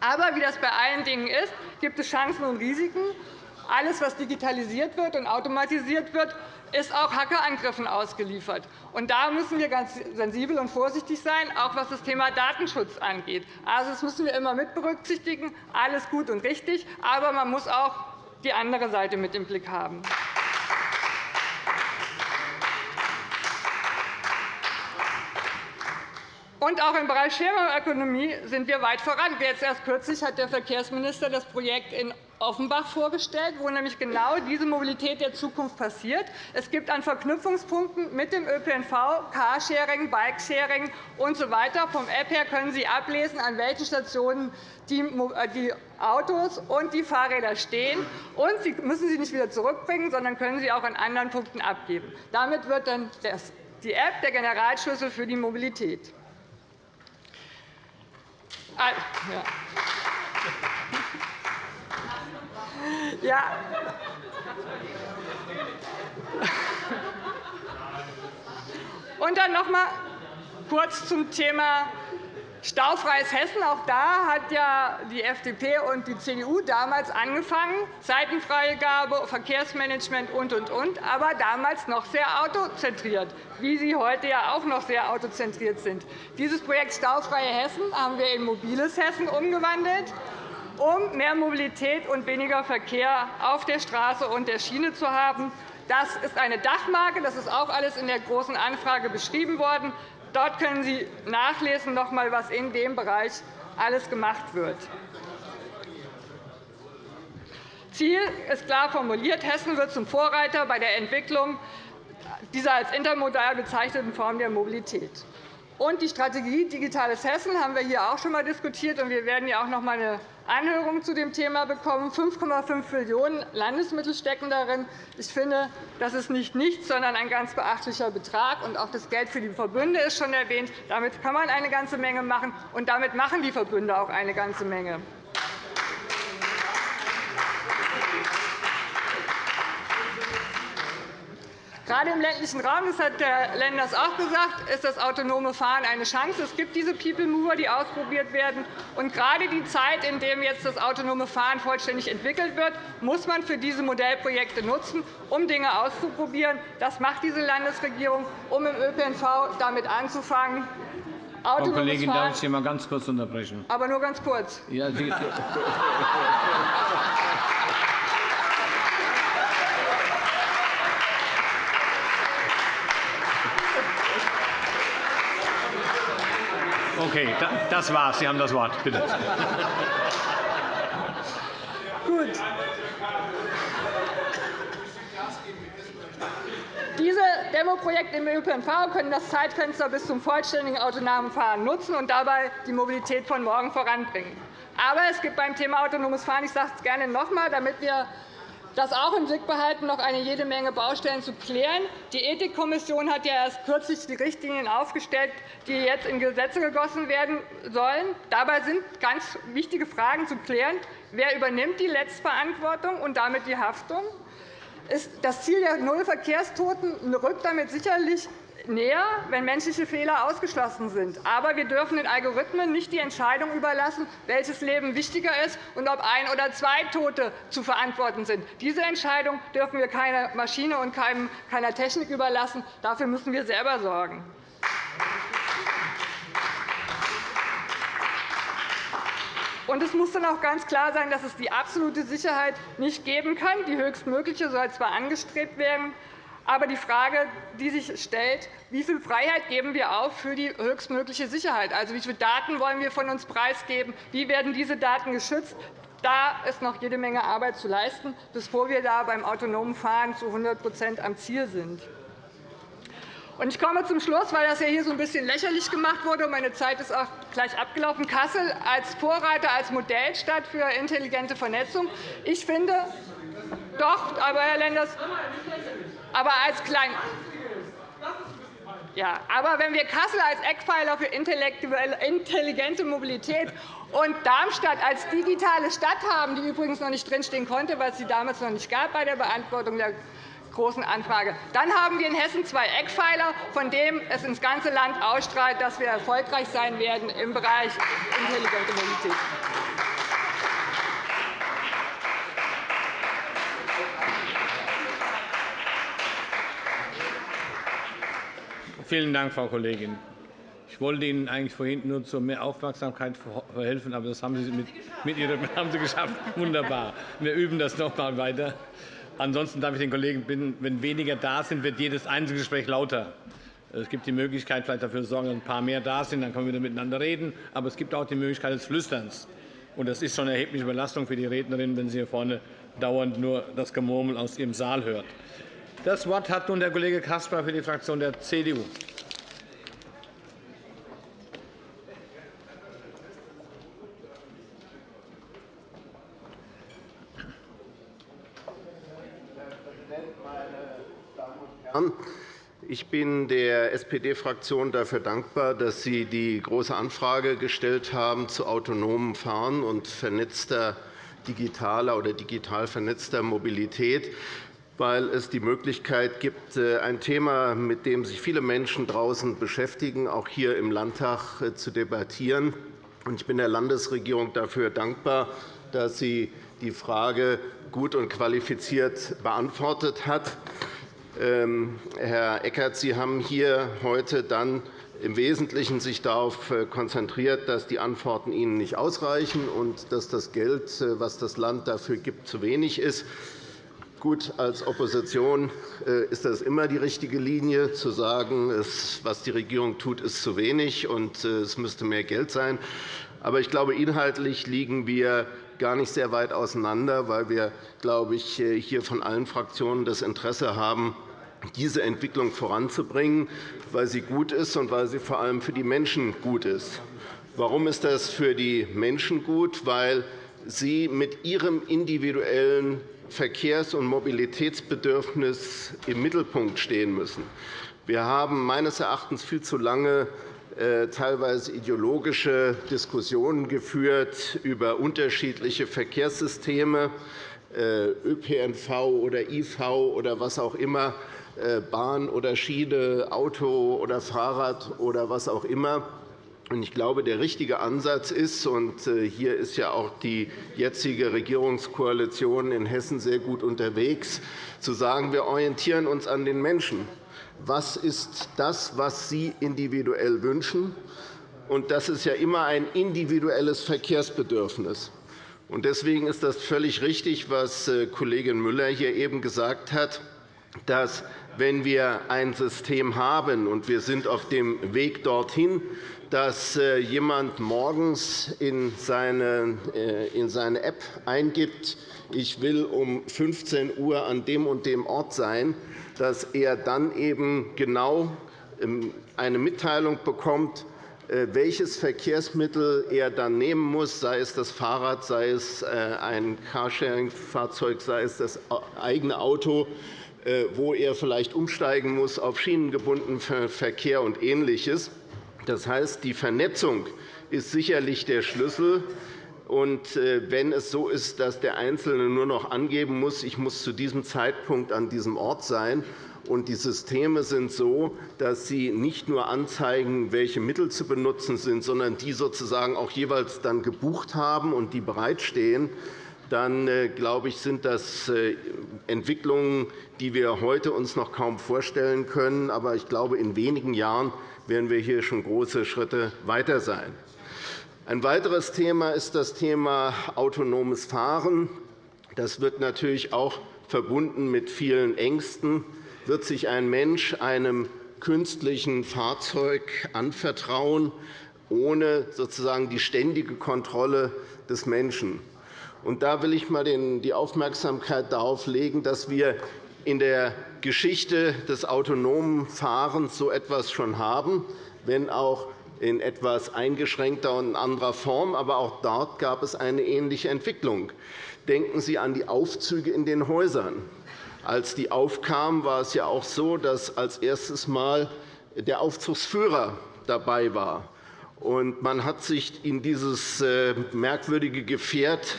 Aber wie das bei allen Dingen ist, gibt es Chancen und Risiken. Alles, was digitalisiert wird und automatisiert wird, ist auch Hackerangriffen ausgeliefert. Da müssen wir ganz sensibel und vorsichtig sein, auch was das Thema Datenschutz angeht. Also, das müssen wir immer mit berücksichtigen. Alles gut und richtig, aber man muss auch die andere Seite mit im Blick haben. Und auch im Bereich Sharing-Ökonomie sind wir weit voran. Jetzt erst kürzlich hat der Verkehrsminister das Projekt in Offenbach vorgestellt, wo nämlich genau diese Mobilität der Zukunft passiert. Es gibt an Verknüpfungspunkten mit dem ÖPNV, Carsharing, Bikesharing usw. So Vom App her können Sie ablesen, an welchen Stationen die äh, Autos und die Fahrräder stehen. Und Sie müssen sie nicht wieder zurückbringen, sondern können sie auch an anderen Punkten abgeben. Damit wird dann die App der Generalschlüssel für die Mobilität. Ah, ja. Ja. Und dann noch einmal kurz zum Thema Staufreies Hessen. Auch da hat ja die FDP und die CDU damals angefangen, Seitenfreigabe, Verkehrsmanagement und, und, und, aber damals noch sehr autozentriert, wie sie heute ja auch noch sehr autozentriert sind. Dieses Projekt Staufreie Hessen haben wir in mobiles Hessen umgewandelt um mehr Mobilität und weniger Verkehr auf der Straße und der Schiene zu haben. Das ist eine Dachmarke. Das ist auch alles in der Großen Anfrage beschrieben worden. Dort können Sie nachlesen, noch einmal, was in dem Bereich alles gemacht wird. Ziel ist klar formuliert. Hessen wird zum Vorreiter bei der Entwicklung dieser als intermodal bezeichneten Form der Mobilität. Und die Strategie Digitales Hessen haben wir hier auch schon einmal diskutiert. Und wir werden ja auch noch einmal eine Anhörung zu dem Thema bekommen. 5,5 Millionen € Landesmittel stecken darin. Ich finde, das ist nicht nichts, sondern ein ganz beachtlicher Betrag. Und auch das Geld für die Verbünde ist schon erwähnt. Damit kann man eine ganze Menge machen, und damit machen die Verbünde auch eine ganze Menge. Gerade im ländlichen Raum, das hat Herr Lenders auch gesagt, ist das autonome Fahren eine Chance. Es gibt diese People Mover, die ausprobiert werden. Und gerade die Zeit, in der jetzt das autonome Fahren vollständig entwickelt wird, muss man für diese Modellprojekte nutzen, um Dinge auszuprobieren. Das macht diese Landesregierung, um im ÖPNV damit anzufangen. Frau Kollegin, darf ich Sie einmal ganz kurz unterbrechen? Aber nur ganz kurz. Ja, Okay, das war's. Sie haben das Wort. Bitte. Gut. Diese Demoprojekte im ÖPNV können das Zeitfenster bis zum vollständigen autonomen Fahren nutzen und dabei die Mobilität von morgen voranbringen. Aber es gibt beim Thema autonomes Fahren, ich sage es gerne noch einmal, damit wir das auch im Blick behalten, noch eine jede Menge Baustellen zu klären. Die Ethikkommission hat ja erst kürzlich die Richtlinien aufgestellt, die jetzt in Gesetze gegossen werden sollen. Dabei sind ganz wichtige Fragen zu klären. Wer übernimmt die Letztverantwortung und damit die Haftung? Das Ziel der Null-Verkehrstoten rückt damit sicherlich näher, wenn menschliche Fehler ausgeschlossen sind. Aber wir dürfen den Algorithmen nicht die Entscheidung überlassen, welches Leben wichtiger ist und ob ein oder zwei Tote zu verantworten sind. Diese Entscheidung dürfen wir keiner Maschine und keiner Technik überlassen. Dafür müssen wir selber sorgen. Und es muss dann auch ganz klar sein, dass es die absolute Sicherheit nicht geben kann. Die höchstmögliche soll zwar angestrebt werden, aber die Frage, die sich stellt, wie viel Freiheit geben wir auf für die höchstmögliche Sicherheit? Also, wie viele Daten wollen wir von uns preisgeben? Wie werden diese Daten geschützt? Da ist noch jede Menge Arbeit zu leisten, bevor wir da beim autonomen Fahren zu 100% am Ziel sind. Ich komme zum Schluss, weil das hier so ein bisschen lächerlich gemacht wurde. Meine Zeit ist auch gleich abgelaufen. Kassel als Vorreiter, als Modellstadt für intelligente Vernetzung. Ich finde, doch, aber Herr Lenders, aber als klein ja, aber wenn wir Kassel als Eckpfeiler für intelligente Mobilität und Darmstadt als digitale Stadt haben, die übrigens noch nicht drinstehen konnte, weil es sie damals noch nicht gab bei der Beantwortung der Großen Anfrage, dann haben wir in Hessen zwei Eckpfeiler, von denen es ins ganze Land ausstrahlt, dass wir erfolgreich sein werden im Bereich intelligente Mobilität. Vielen Dank, Frau Kollegin. Ich wollte Ihnen eigentlich vorhin nur zu mehr Aufmerksamkeit verhelfen, aber das haben Sie, mit, mit Ihrer, haben Sie geschafft. Wunderbar. Wir üben das noch einmal weiter. Ansonsten darf ich den Kollegen bitten, wenn weniger da sind, wird jedes Einzelgespräch lauter. Es gibt die Möglichkeit, vielleicht dafür zu sorgen, dass ein paar mehr da sind, dann können wir wieder miteinander reden. Aber es gibt auch die Möglichkeit des Flüsterns. Das ist schon eine erhebliche Belastung für die Rednerin, wenn sie hier vorne dauernd nur das Gemurmel aus ihrem Saal hört. Das Wort hat nun der Kollege Caspar für die Fraktion der CDU. Ich bin der SPD-Fraktion dafür dankbar, dass Sie die Große Anfrage gestellt haben zu autonomem Fahren und vernetzter digitaler oder digital vernetzter Mobilität, weil es die Möglichkeit gibt, äh, ein Thema, mit dem sich viele Menschen draußen beschäftigen, auch hier im Landtag äh, zu debattieren. Ich bin der Landesregierung dafür dankbar, dass sie die Frage gut und qualifiziert beantwortet hat. Ähm, Herr Eckert, Sie haben hier heute dann im Wesentlichen sich darauf äh, konzentriert, dass die Antworten Ihnen nicht ausreichen und dass das Geld, das das Land dafür gibt, zu wenig ist. Gut, als Opposition äh, ist das immer die richtige Linie, zu sagen, was die Regierung tut, ist zu wenig und es müsste mehr Geld sein. Aber ich glaube, inhaltlich liegen wir gar nicht sehr weit auseinander, weil wir, glaube ich, hier von allen Fraktionen das Interesse haben, diese Entwicklung voranzubringen, weil sie gut ist und weil sie vor allem für die Menschen gut ist. Warum ist das für die Menschen gut? Weil sie mit ihrem individuellen Verkehrs- und Mobilitätsbedürfnis im Mittelpunkt stehen müssen. Wir haben meines Erachtens viel zu lange äh, teilweise ideologische Diskussionen geführt über unterschiedliche Verkehrssysteme, äh, ÖPNV oder IV oder was auch immer, äh, Bahn oder Schiene, Auto oder Fahrrad oder was auch immer. Ich glaube, der richtige Ansatz ist, und äh, hier ist ja auch die jetzige Regierungskoalition in Hessen sehr gut unterwegs, zu sagen, wir orientieren uns an den Menschen. Was ist das, was Sie individuell wünschen? Und das ist ja immer ein individuelles Verkehrsbedürfnis. Deswegen ist das völlig richtig, was äh, Kollegin Müller hier eben gesagt hat, dass wenn wir ein System haben, und wir sind auf dem Weg dorthin, dass äh, jemand morgens in seine, äh, in seine App eingibt, ich will um 15 Uhr an dem und dem Ort sein, dass er dann eben genau ähm, eine Mitteilung bekommt, äh, welches Verkehrsmittel er dann nehmen muss, sei es das Fahrrad, sei es ein Carsharing-Fahrzeug, sei es das eigene Auto, wo er vielleicht umsteigen muss auf schienengebundenen Verkehr und Ähnliches. Das heißt, die Vernetzung ist sicherlich der Schlüssel. Und äh, wenn es so ist, dass der Einzelne nur noch angeben muss, ich muss zu diesem Zeitpunkt an diesem Ort sein, und die Systeme sind so, dass sie nicht nur anzeigen, welche Mittel zu benutzen sind, sondern die sozusagen auch jeweils dann gebucht haben und die bereitstehen, dann äh, glaube ich, sind das äh, Entwicklungen, die wir heute uns noch kaum vorstellen können. Aber ich glaube, in wenigen Jahren werden wir hier schon große Schritte weiter sein. Ein weiteres Thema ist das Thema autonomes Fahren. Das wird natürlich auch verbunden mit vielen Ängsten. Wird sich ein Mensch einem künstlichen Fahrzeug anvertrauen, ohne sozusagen die ständige Kontrolle des Menschen? Und da will ich einmal die Aufmerksamkeit darauf legen, dass wir in der Geschichte des autonomen Fahrens so etwas schon haben, wenn auch in etwas eingeschränkter und anderer Form. Aber auch dort gab es eine ähnliche Entwicklung. Denken Sie an die Aufzüge in den Häusern. Als die aufkamen, war es ja auch so, dass als erstes Mal der Aufzugsführer dabei war. Und man hat sich in dieses äh, merkwürdige Gefährt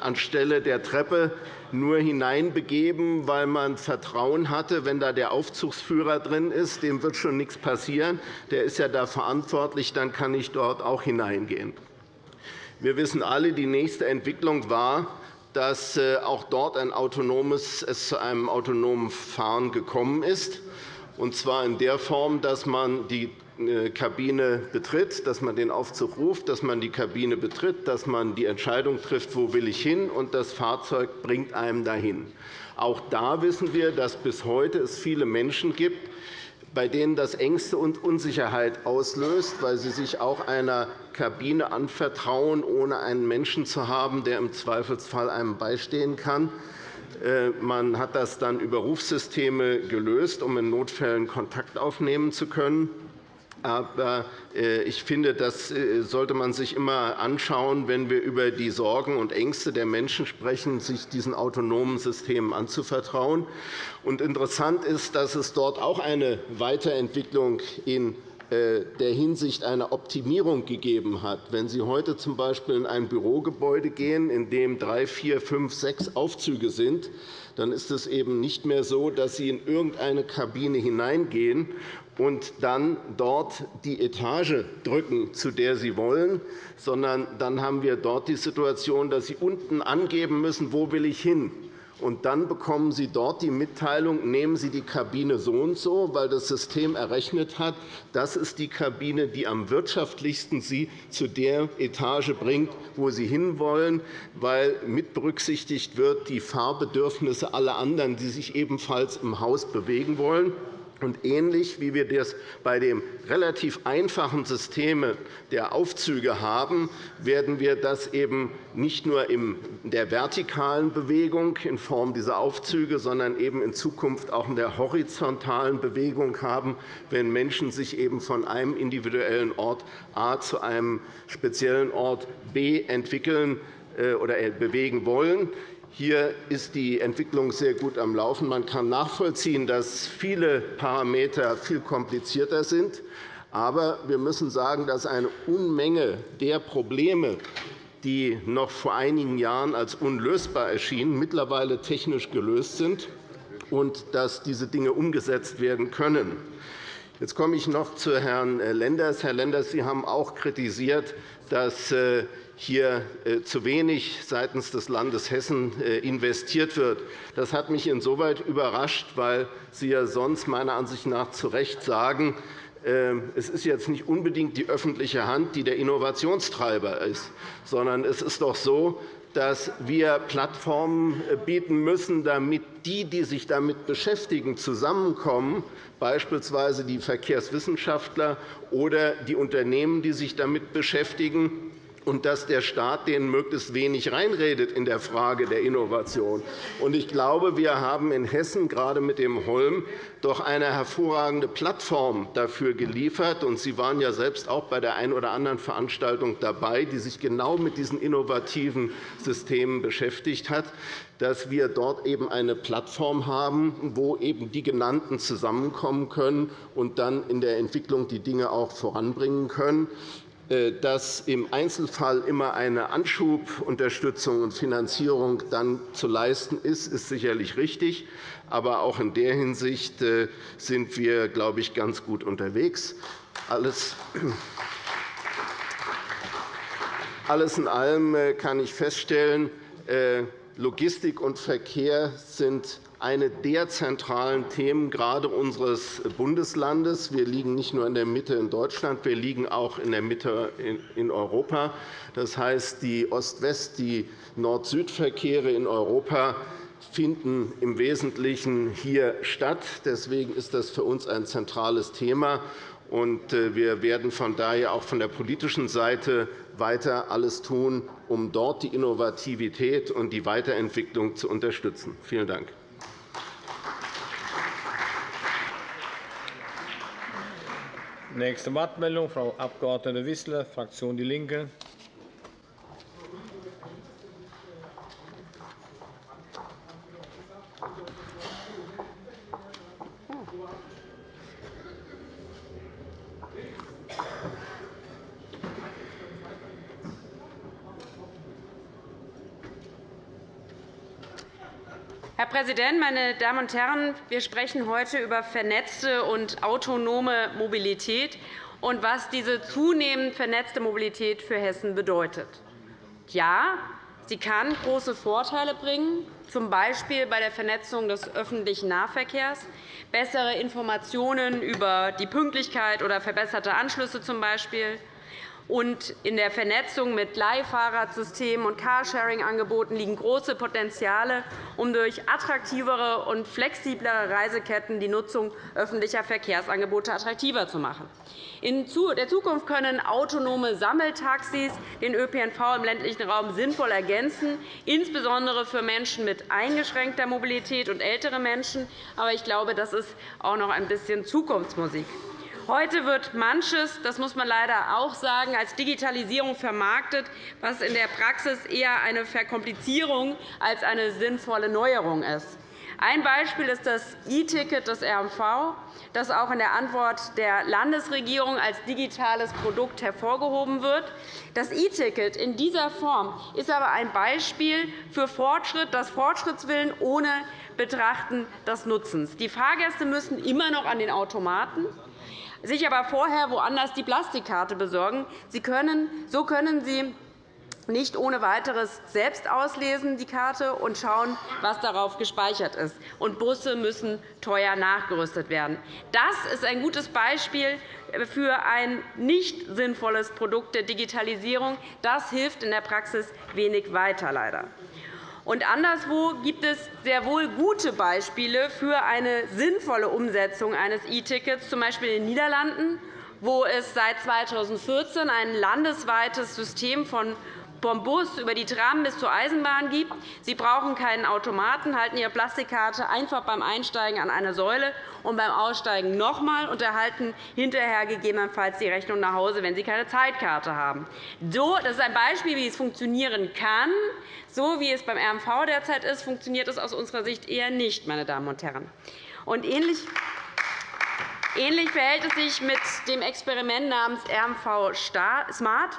anstelle der Treppe nur hineinbegeben, weil man Vertrauen hatte, wenn da der Aufzugsführer drin ist, dem wird schon nichts passieren. Der ist ja da verantwortlich, dann kann ich dort auch hineingehen. Wir wissen alle, die nächste Entwicklung war, dass äh, auch dort ein autonomes, es zu einem autonomen Fahren gekommen ist, und zwar in der Form, dass man die Kabine betritt, dass man den Aufzug ruft, dass man die Kabine betritt, dass man die Entscheidung trifft, wo will ich hin, und das Fahrzeug bringt einem dahin. Auch da wissen wir, dass es bis heute viele Menschen gibt, bei denen das Ängste und Unsicherheit auslöst, weil sie sich auch einer Kabine anvertrauen, ohne einen Menschen zu haben, der im Zweifelsfall einem beistehen kann. Äh, man hat das dann über Rufsysteme gelöst, um in Notfällen Kontakt aufnehmen zu können. Aber äh, ich finde, das äh, sollte man sich immer anschauen, wenn wir über die Sorgen und Ängste der Menschen sprechen, sich diesen autonomen Systemen anzuvertrauen. interessant ist, dass es dort auch eine Weiterentwicklung in äh, der Hinsicht eine Optimierung gegeben hat. Wenn Sie heute z. B. in ein Bürogebäude gehen, in dem drei, vier, fünf, sechs Aufzüge sind, dann ist es eben nicht mehr so, dass Sie in irgendeine Kabine hineingehen und dann dort die Etage drücken, zu der Sie wollen, sondern dann haben wir dort die Situation, dass Sie unten angeben müssen, wo will ich hin und dann bekommen Sie dort die Mitteilung, nehmen Sie die Kabine so und so, weil das System errechnet hat, das ist die Kabine, die am wirtschaftlichsten Sie zu der Etage bringt, wo Sie hinwollen, weil mit berücksichtigt wird die Fahrbedürfnisse aller anderen, die sich ebenfalls im Haus bewegen wollen. Und ähnlich wie wir das bei dem relativ einfachen System der Aufzüge haben, werden wir das eben nicht nur in der vertikalen Bewegung in Form dieser Aufzüge, sondern eben in Zukunft auch in der horizontalen Bewegung haben, wenn Menschen sich eben von einem individuellen Ort A zu einem speziellen Ort B entwickeln äh, oder bewegen wollen. Hier ist die Entwicklung sehr gut am Laufen. Man kann nachvollziehen, dass viele Parameter viel komplizierter sind. Aber wir müssen sagen, dass eine Unmenge der Probleme, die noch vor einigen Jahren als unlösbar erschienen, mittlerweile technisch gelöst sind und dass diese Dinge umgesetzt werden können. Jetzt komme ich noch zu Herrn Lenders. Herr Lenders, Sie haben auch kritisiert, dass äh, hier äh, zu wenig seitens des Landes Hessen äh, investiert wird. Das hat mich insoweit überrascht, weil Sie ja sonst meiner Ansicht nach zu Recht sagen, ähm, es ist jetzt nicht unbedingt die öffentliche Hand, die der Innovationstreiber ist, sondern es ist doch so, dass wir Plattformen äh, bieten müssen, damit die, die sich damit beschäftigen, zusammenkommen, beispielsweise die Verkehrswissenschaftler oder die Unternehmen, die sich damit beschäftigen, und dass der Staat denen möglichst wenig reinredet in der Frage der Innovation. Ich glaube, wir haben in Hessen gerade mit dem Holm doch eine hervorragende Plattform dafür geliefert. Sie waren ja selbst auch bei der einen oder anderen Veranstaltung dabei, die sich genau mit diesen innovativen Systemen beschäftigt hat dass wir dort eben eine Plattform haben, wo eben die Genannten zusammenkommen können und dann in der Entwicklung die Dinge auch voranbringen können. Äh, dass im Einzelfall immer eine Anschubunterstützung und Finanzierung dann zu leisten ist, ist sicherlich richtig. Aber auch in der Hinsicht äh, sind wir, glaube ich, ganz gut unterwegs. Alles in allem äh, kann ich feststellen, Logistik und Verkehr sind eine der zentralen Themen gerade unseres Bundeslandes. Wir liegen nicht nur in der Mitte in Deutschland, wir liegen auch in der Mitte in Europa. Das heißt, die Ost-West-, die Nord-Süd-Verkehre in Europa finden im Wesentlichen hier statt. Deswegen ist das für uns ein zentrales Thema. Äh, wir werden von daher auch von der politischen Seite weiter alles tun, um dort die Innovativität und die Weiterentwicklung zu unterstützen. Vielen Dank. Nächste Wortmeldung, Frau Abg. Wissler, Fraktion DIE LINKE. Präsident, meine Damen und Herren! Wir sprechen heute über vernetzte und autonome Mobilität und was diese zunehmend vernetzte Mobilität für Hessen bedeutet. Ja, sie kann große Vorteile bringen, z. B. bei der Vernetzung des öffentlichen Nahverkehrs, bessere Informationen über die Pünktlichkeit oder verbesserte Anschlüsse z. B. und in der Vernetzung mit Leihfahrradsystemen und Carsharing-Angeboten liegen große Potenziale, um durch attraktivere und flexiblere Reiseketten die Nutzung öffentlicher Verkehrsangebote attraktiver zu machen. In der Zukunft können autonome Sammeltaxis den ÖPNV im ländlichen Raum sinnvoll ergänzen, insbesondere für Menschen mit eingeschränkter Mobilität und ältere Menschen. Aber ich glaube, das ist auch noch ein bisschen Zukunftsmusik. Heute wird manches, das muss man leider auch sagen, als Digitalisierung vermarktet, was in der Praxis eher eine Verkomplizierung als eine sinnvolle Neuerung ist. Ein Beispiel ist das E-Ticket des RMV, das auch in der Antwort der Landesregierung als digitales Produkt hervorgehoben wird. Das E-Ticket in dieser Form ist aber ein Beispiel für Fortschritt, das Fortschrittswillen ohne Betrachten des Nutzens. Die Fahrgäste müssen immer noch an den Automaten sich aber vorher woanders die Plastikkarte besorgen. Sie können, so können Sie nicht ohne weiteres selbst auslesen die Karte und schauen, was darauf gespeichert ist. Und Busse müssen teuer nachgerüstet werden. Das ist ein gutes Beispiel für ein nicht sinnvolles Produkt der Digitalisierung. Das hilft in der Praxis wenig weiter, leider. Und anderswo gibt es sehr wohl gute Beispiele für eine sinnvolle Umsetzung eines E-Tickets, z. B. in den Niederlanden, wo es seit 2014 ein landesweites System von vom Bus über die Tram bis zur Eisenbahn gibt. Sie brauchen keinen Automaten, halten Ihre Plastikkarte einfach beim Einsteigen an eine Säule und beim Aussteigen noch einmal und erhalten hinterher gegebenenfalls die Rechnung nach Hause, wenn Sie keine Zeitkarte haben. Das ist ein Beispiel, wie es funktionieren kann. So wie es beim RMV derzeit ist, funktioniert es aus unserer Sicht eher nicht. Meine Damen und Herren. Und ähnlich Ähnlich verhält es sich mit dem Experiment namens RMV Smart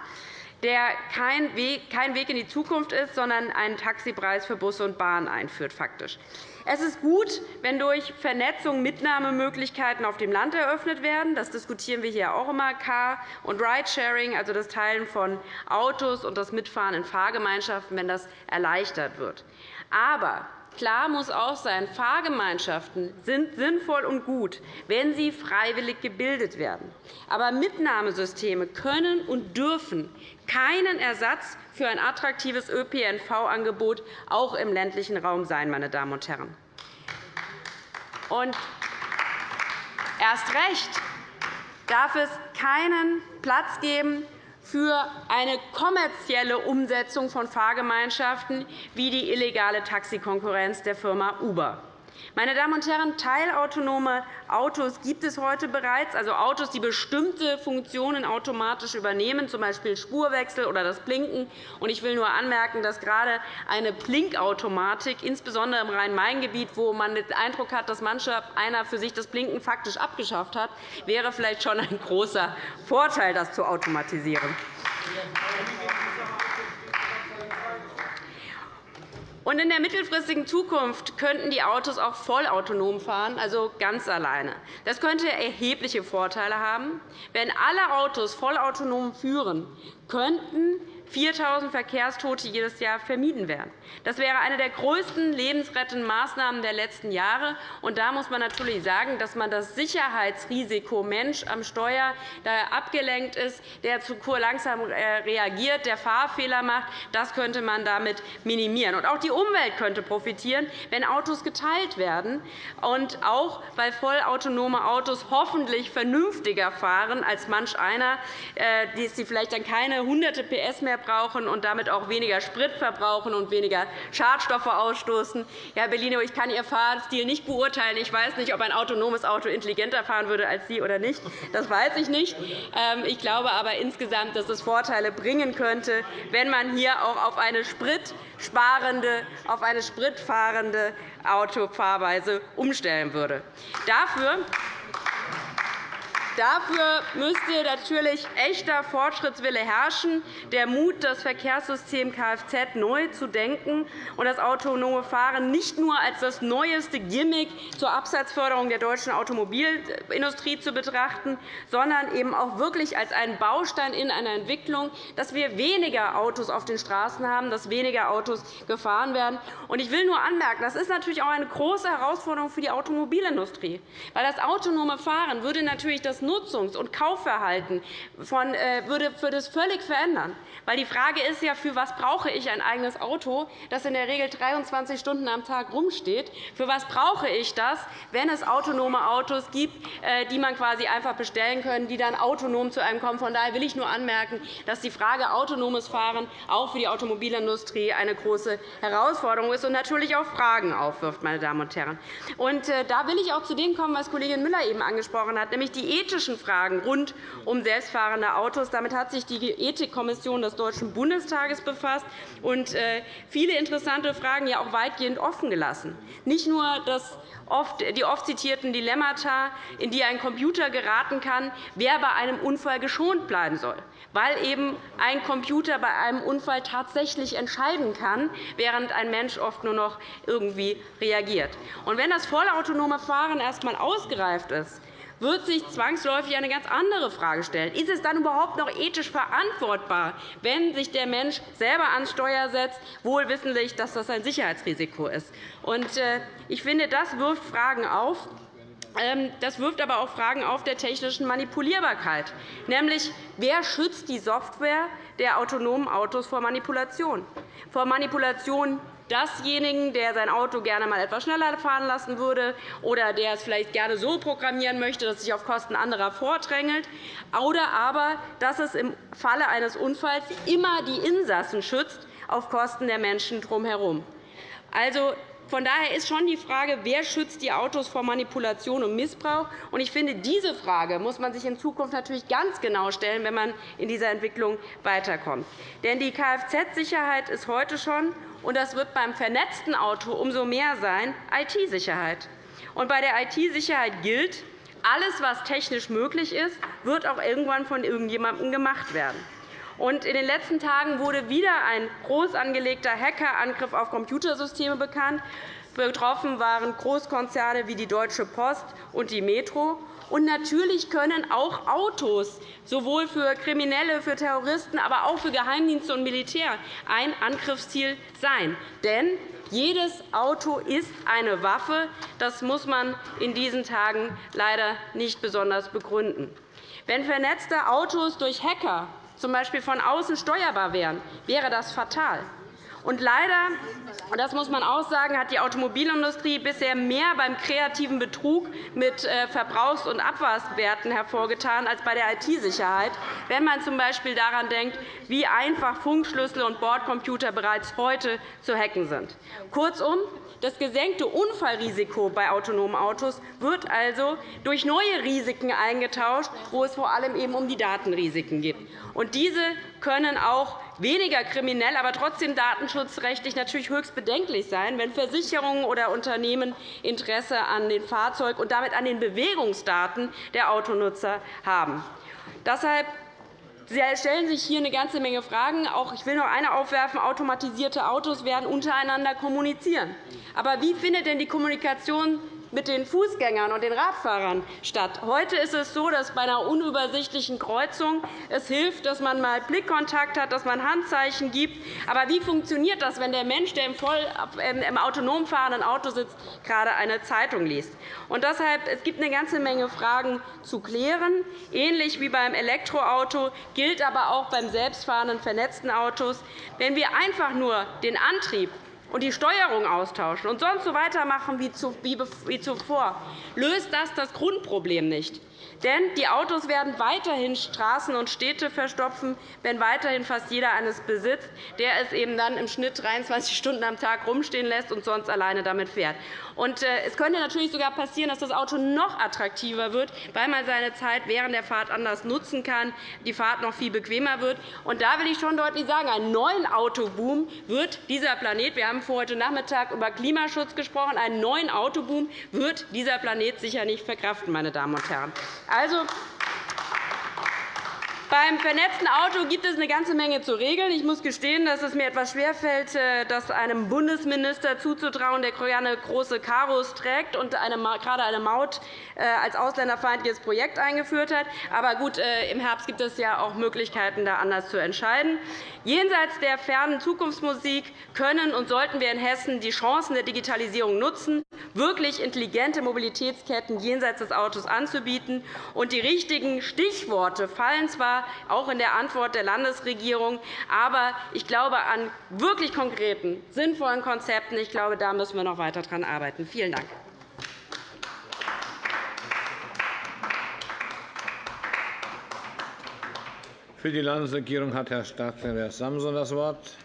der kein Weg in die Zukunft ist, sondern einen Taxipreis für Busse und Bahn einführt. Faktisch. Es ist gut, wenn durch Vernetzung Mitnahmemöglichkeiten auf dem Land eröffnet werden. Das diskutieren wir hier auch immer. Car- und Ridesharing, also das Teilen von Autos und das Mitfahren in Fahrgemeinschaften, wenn das erleichtert wird. Aber Klar muss auch sein, Fahrgemeinschaften sind sinnvoll und gut, wenn sie freiwillig gebildet werden. Aber Mitnahmesysteme können und dürfen keinen Ersatz für ein attraktives ÖPNV-Angebot auch im ländlichen Raum sein. Meine Damen und Herren. Und erst recht darf es keinen Platz geben für eine kommerzielle Umsetzung von Fahrgemeinschaften wie die illegale Taxikonkurrenz der Firma Uber. Meine Damen und Herren, teilautonome Autos gibt es heute bereits, also Autos, die bestimmte Funktionen automatisch übernehmen, z. B. Spurwechsel oder das Blinken. Ich will nur anmerken, dass gerade eine Blinkautomatik, insbesondere im Rhein-Main-Gebiet, wo man den Eindruck hat, dass manch einer für sich das Blinken faktisch abgeschafft hat, wäre vielleicht schon ein großer Vorteil, das zu automatisieren. Und in der mittelfristigen Zukunft könnten die Autos auch vollautonom fahren, also ganz alleine. Das könnte erhebliche Vorteile haben. Wenn alle Autos vollautonom führen, könnten 4.000 Verkehrstote jedes Jahr vermieden werden. Das wäre eine der größten lebensrettenden Maßnahmen der letzten Jahre. Und da muss man natürlich sagen, dass man das Sicherheitsrisiko Mensch am Steuer, der abgelenkt ist, der zu langsam äh, reagiert, der Fahrfehler macht, das könnte man damit minimieren. Und auch die Umwelt könnte profitieren, wenn Autos geteilt werden, und auch, weil vollautonome Autos hoffentlich vernünftiger fahren als manch einer, äh, die vielleicht dann keine hunderte PS mehr brauchen und damit auch weniger Sprit verbrauchen und weniger Schadstoffe ausstoßen. Herr Bellino, ich kann Ihr Fahrstil nicht beurteilen. Ich weiß nicht, ob ein autonomes Auto intelligenter fahren würde als Sie oder nicht. Das weiß ich nicht. Ähm, ich glaube aber insgesamt, dass es Vorteile bringen könnte, wenn man hier auch auf eine spritsparende, auf eine spritfahrende Autofahrweise umstellen würde. Dafür Dafür müsste natürlich echter Fortschrittswille herrschen, der Mut, das Verkehrssystem Kfz neu zu denken und das autonome Fahren nicht nur als das neueste Gimmick zur Absatzförderung der deutschen Automobilindustrie zu betrachten, sondern eben auch wirklich als einen Baustein in einer Entwicklung, dass wir weniger Autos auf den Straßen haben, dass weniger Autos gefahren werden. Ich will nur anmerken, das ist natürlich auch eine große Herausforderung für die Automobilindustrie, weil das autonome Fahren würde natürlich das Nutzungs- und Kaufverhalten von, äh, würde, würde es völlig verändern. Weil die Frage ist ja, für was brauche ich ein eigenes Auto, das in der Regel 23 Stunden am Tag rumsteht? Für was brauche ich das, wenn es autonome Autos gibt, äh, die man quasi einfach bestellen kann, die dann autonom zu einem kommen? Von daher will ich nur anmerken, dass die Frage autonomes Fahren auch für die Automobilindustrie eine große Herausforderung ist und natürlich auch Fragen aufwirft. Meine Damen und Herren. Und äh, da will ich auch zu dem kommen, was Kollegin Müller eben angesprochen hat, nämlich die ethischen Fragen rund um selbstfahrende Autos. Damit hat sich die Ethikkommission des Deutschen Bundestages befasst und äh, viele interessante Fragen ja auch weitgehend offen gelassen. Nicht nur das die oft zitierten Dilemmata, in die ein Computer geraten kann, wer bei einem Unfall geschont bleiben soll, weil eben ein Computer bei einem Unfall tatsächlich entscheiden kann, während ein Mensch oft nur noch irgendwie reagiert. Und wenn das vollautonome Fahren erst einmal ausgereift ist, wird sich zwangsläufig eine ganz andere Frage stellen. Ist es dann überhaupt noch ethisch verantwortbar, wenn sich der Mensch selber ans Steuer setzt, wohl wissentlich, dass das ein Sicherheitsrisiko ist? Äh, ich finde, das wirft Fragen auf. Ähm, das wirft aber auch Fragen auf der technischen Manipulierbarkeit, nämlich wer schützt die Software der autonomen Autos vor Manipulation? Vor Manipulation dasjenigen, der sein Auto gerne einmal etwas schneller fahren lassen würde oder der es vielleicht gerne so programmieren möchte, dass es sich auf Kosten anderer vordrängelt, oder aber, dass es im Falle eines Unfalls immer die Insassen schützt, auf Kosten der Menschen drumherum. Also, von daher ist schon die Frage, wer schützt die Autos vor Manipulation und Missbrauch. Ich finde, diese Frage muss man sich in Zukunft natürlich ganz genau stellen, wenn man in dieser Entwicklung weiterkommt. Denn die Kfz-Sicherheit ist heute schon und das wird beim vernetzten Auto umso mehr sein, IT-Sicherheit. bei der IT-Sicherheit gilt, alles, was technisch möglich ist, wird auch irgendwann von irgendjemandem gemacht werden. In den letzten Tagen wurde wieder ein groß angelegter Hackerangriff auf Computersysteme bekannt. Betroffen waren Großkonzerne wie die Deutsche Post und die Metro. Und natürlich können auch Autos sowohl für Kriminelle, für Terroristen, aber auch für Geheimdienste und Militär ein Angriffsziel sein. Denn jedes Auto ist eine Waffe. Das muss man in diesen Tagen leider nicht besonders begründen. Wenn vernetzte Autos durch Hacker z. B. von außen steuerbar wären, wäre das fatal. Und leider, das muss man auch sagen, hat die Automobilindustrie bisher mehr beim kreativen Betrug mit äh, Verbrauchs- und Abwasserwerten hervorgetan als bei der IT-Sicherheit, wenn man z. B. daran denkt, wie einfach Funkschlüssel und Bordcomputer bereits heute zu hacken sind. Kurzum, das gesenkte Unfallrisiko bei autonomen Autos wird also durch neue Risiken eingetauscht, wo es vor allem eben um die Datenrisiken geht. Diese können auch weniger kriminell, aber trotzdem datenschutzrechtlich natürlich höchst bedenklich sein, wenn Versicherungen oder Unternehmen Interesse an den Fahrzeug und damit an den Bewegungsdaten der Autonutzer haben. Deshalb stellen sich hier eine ganze Menge Fragen. Auch ich will noch eine aufwerfen. Automatisierte Autos werden untereinander kommunizieren. Aber wie findet denn die Kommunikation mit den Fußgängern und den Radfahrern statt. Heute ist es so, dass bei einer unübersichtlichen Kreuzung es hilft, dass man mal Blickkontakt hat, dass man Handzeichen gibt. Aber wie funktioniert das, wenn der Mensch, der im, voll, ähm, im autonom fahrenden Auto sitzt, gerade eine Zeitung liest? Und deshalb, es gibt eine ganze Menge Fragen zu klären. Ähnlich wie beim Elektroauto gilt aber auch beim selbstfahrenden vernetzten Autos. Wenn wir einfach nur den Antrieb und die Steuerung austauschen und sonst so weitermachen wie zuvor, löst das das Grundproblem nicht. Denn die Autos werden weiterhin Straßen und Städte verstopfen, wenn weiterhin fast jeder eines besitzt, der es eben dann im Schnitt 23 Stunden am Tag rumstehen lässt und sonst alleine damit fährt. Und äh, es könnte natürlich sogar passieren, dass das Auto noch attraktiver wird, weil man seine Zeit während der Fahrt anders nutzen kann, die Fahrt noch viel bequemer wird. Und da will ich schon deutlich sagen, einen neuen Autoboom wird dieser Planet, wir haben vor heute Nachmittag über Klimaschutz gesprochen, einen neuen Autoboom wird dieser Planet sicher nicht verkraften, meine Damen und Herren. Also, beim vernetzten Auto gibt es eine ganze Menge zu regeln. Ich muss gestehen, dass es mir etwas schwerfällt, äh, das einem Bundesminister zuzutrauen, der gerne große Karos trägt und gerade eine Maut äh, als ausländerfeindliches Projekt eingeführt hat. Aber gut, äh, im Herbst gibt es ja auch Möglichkeiten, da anders zu entscheiden. Jenseits der fernen Zukunftsmusik können und sollten wir in Hessen die Chancen der Digitalisierung nutzen wirklich intelligente Mobilitätsketten jenseits des Autos anzubieten. Und die richtigen Stichworte fallen zwar auch in der Antwort der Landesregierung, aber ich glaube an wirklich konkreten, sinnvollen Konzepten. Ich glaube, da müssen wir noch weiter daran arbeiten. Vielen Dank. Für die Landesregierung hat Herr Staatssekretär Samson das Wort.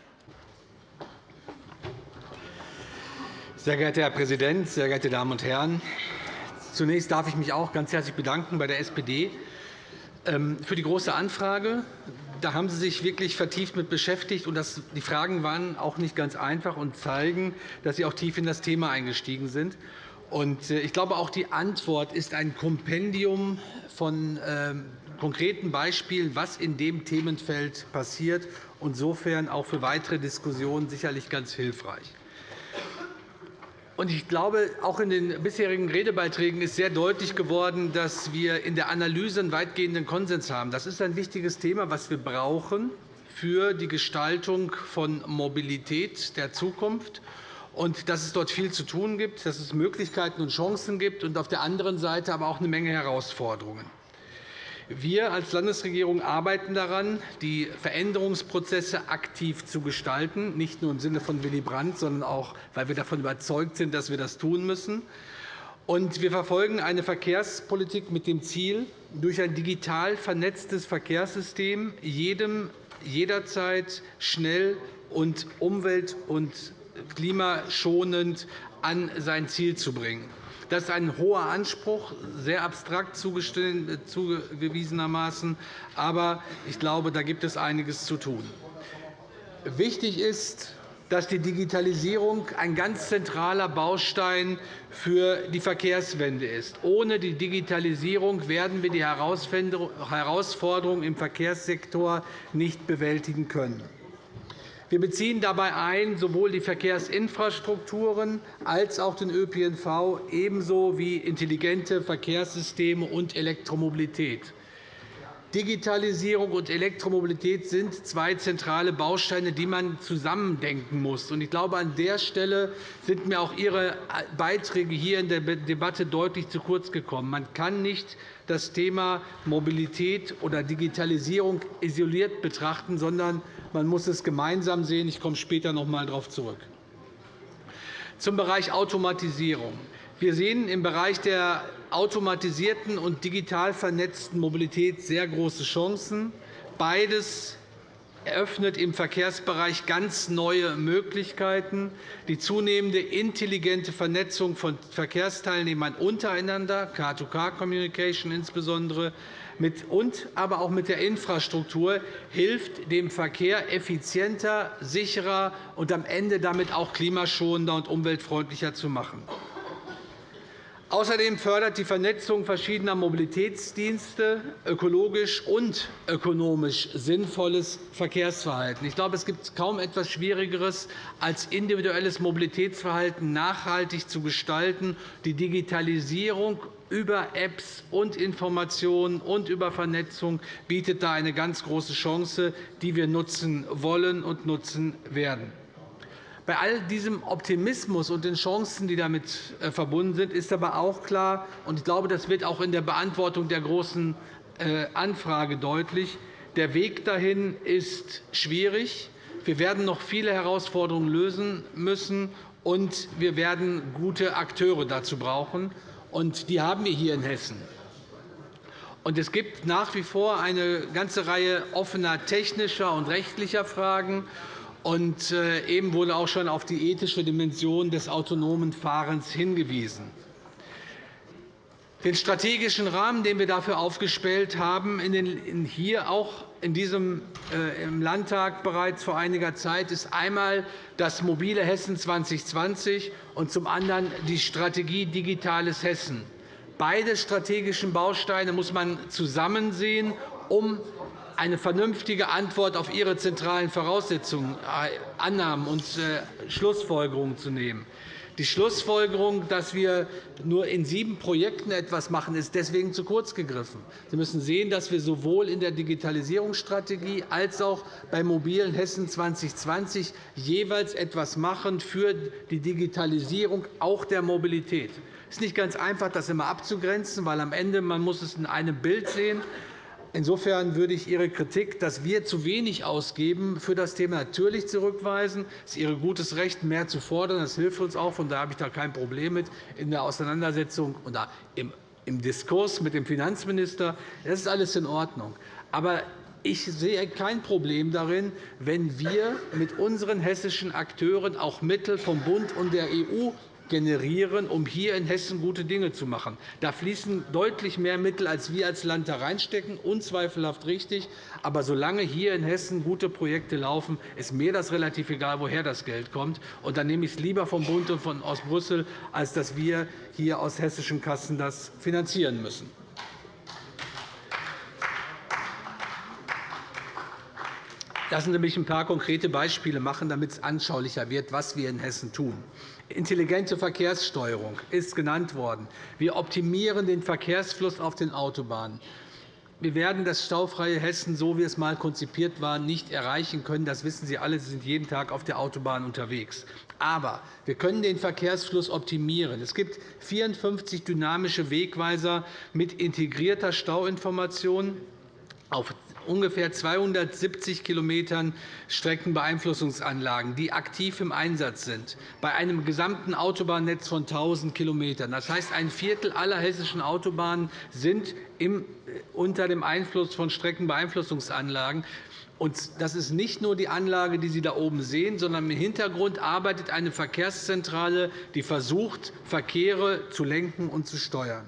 Sehr geehrter Herr Präsident, sehr geehrte Damen und Herren! Zunächst darf ich mich auch ganz herzlich bedanken bei der SPD ähm, für die Große Anfrage. Da haben Sie sich wirklich vertieft mit beschäftigt. und Die Fragen waren auch nicht ganz einfach und zeigen, dass Sie auch tief in das Thema eingestiegen sind. Äh, ich glaube, auch die Antwort ist ein Kompendium von ähm, konkreten Beispielen, was in dem Themenfeld passiert, und insofern auch für weitere Diskussionen sicherlich ganz hilfreich. Ich glaube, auch in den bisherigen Redebeiträgen ist sehr deutlich geworden, dass wir in der Analyse einen weitgehenden Konsens haben. Das ist ein wichtiges Thema, das wir brauchen für die Gestaltung von Mobilität der Zukunft und dass es dort viel zu tun gibt, dass es Möglichkeiten und Chancen gibt und auf der anderen Seite aber auch eine Menge Herausforderungen. Wir als Landesregierung arbeiten daran, die Veränderungsprozesse aktiv zu gestalten, nicht nur im Sinne von Willy Brandt, sondern auch, weil wir davon überzeugt sind, dass wir das tun müssen. wir verfolgen eine Verkehrspolitik mit dem Ziel, durch ein digital vernetztes Verkehrssystem jedem jederzeit schnell und umwelt- und klimaschonend an sein Ziel zu bringen. Das ist ein hoher Anspruch, sehr abstrakt zugewiesenermaßen. Aber ich glaube, da gibt es einiges zu tun. Wichtig ist, dass die Digitalisierung ein ganz zentraler Baustein für die Verkehrswende ist. Ohne die Digitalisierung werden wir die Herausforderungen im Verkehrssektor nicht bewältigen können. Wir beziehen dabei ein sowohl die Verkehrsinfrastrukturen als auch den ÖPNV, ebenso wie intelligente Verkehrssysteme und Elektromobilität. Digitalisierung und Elektromobilität sind zwei zentrale Bausteine, die man zusammendenken muss. Ich glaube, an der Stelle sind mir auch Ihre Beiträge hier in der Debatte deutlich zu kurz gekommen. Man kann nicht das Thema Mobilität oder Digitalisierung isoliert betrachten, sondern man muss es gemeinsam sehen. Ich komme später noch einmal darauf zurück. Zum Bereich Automatisierung. Wir sehen im Bereich der automatisierten und digital vernetzten Mobilität sehr große Chancen. Beides eröffnet im Verkehrsbereich ganz neue Möglichkeiten. Die zunehmende intelligente Vernetzung von Verkehrsteilnehmern untereinander, Car-to-Car-Communication insbesondere, und aber auch mit der Infrastruktur hilft dem Verkehr effizienter, sicherer und am Ende damit auch klimaschonender und umweltfreundlicher zu machen. Außerdem fördert die Vernetzung verschiedener Mobilitätsdienste ökologisch und ökonomisch sinnvolles Verkehrsverhalten. Ich glaube, es gibt kaum etwas Schwierigeres, als individuelles Mobilitätsverhalten nachhaltig zu gestalten. Die Digitalisierung über Apps und Informationen und über Vernetzung bietet da eine ganz große Chance, die wir nutzen wollen und nutzen werden. Bei all diesem Optimismus und den Chancen, die damit äh, verbunden sind, ist aber auch klar, und ich glaube, das wird auch in der Beantwortung der Großen äh, Anfrage deutlich, der Weg dahin ist schwierig. Wir werden noch viele Herausforderungen lösen müssen, und wir werden gute Akteure dazu brauchen. Und die haben wir hier in Hessen. Und es gibt nach wie vor eine ganze Reihe offener technischer und rechtlicher Fragen. Und äh, eben wurde auch schon auf die ethische Dimension des autonomen Fahrens hingewiesen. Den strategischen Rahmen, den wir dafür aufgestellt haben, hier auch in diesem, äh, im Landtag bereits vor einiger Zeit, ist einmal das mobile Hessen 2020 und zum anderen die Strategie Digitales Hessen. Beide strategischen Bausteine muss man zusammen sehen, um eine vernünftige Antwort auf Ihre zentralen Voraussetzungen, äh, Annahmen und äh, Schlussfolgerungen zu nehmen. Die Schlussfolgerung, dass wir nur in sieben Projekten etwas machen, ist deswegen zu kurz gegriffen. Sie müssen sehen, dass wir sowohl in der Digitalisierungsstrategie als auch bei Mobilen Hessen 2020 jeweils etwas machen für die Digitalisierung auch der Mobilität. Es ist nicht ganz einfach, das immer abzugrenzen, weil am Ende man muss es in einem Bild sehen muss. Insofern würde ich Ihre Kritik, dass wir zu wenig ausgeben, für das Thema natürlich zurückweisen. Es ist Ihr gutes Recht, mehr zu fordern. Das hilft uns auch. Von daher habe ich da kein Problem mit in der Auseinandersetzung und im Diskurs mit dem Finanzminister. Das ist alles in Ordnung. Aber ich sehe kein Problem darin, wenn wir mit unseren hessischen Akteuren auch Mittel vom Bund und der EU generieren, um hier in Hessen gute Dinge zu machen. Da fließen deutlich mehr Mittel, als wir als Land da reinstecken, unzweifelhaft richtig. Aber solange hier in Hessen gute Projekte laufen, ist mir das relativ egal, woher das Geld kommt. Und dann nehme ich es lieber vom Bund und von aus Brüssel, als dass wir hier aus hessischen Kassen das finanzieren müssen. Lassen Sie mich ein paar konkrete Beispiele machen, damit es anschaulicher wird, was wir in Hessen tun. Intelligente Verkehrssteuerung ist genannt worden. Wir optimieren den Verkehrsfluss auf den Autobahnen. Wir werden das staufreie Hessen, so wie es einmal konzipiert war, nicht erreichen können. Das wissen Sie alle. Sie sind jeden Tag auf der Autobahn unterwegs. Aber wir können den Verkehrsfluss optimieren. Es gibt 54 dynamische Wegweiser mit integrierter Stauinformation auf ungefähr 270 km Streckenbeeinflussungsanlagen, die aktiv im Einsatz sind, bei einem gesamten Autobahnnetz von 1.000 km. Das heißt, ein Viertel aller hessischen Autobahnen sind unter dem Einfluss von Streckenbeeinflussungsanlagen. Das ist nicht nur die Anlage, die Sie da oben sehen, sondern im Hintergrund arbeitet eine Verkehrszentrale, die versucht, Verkehre zu lenken und zu steuern.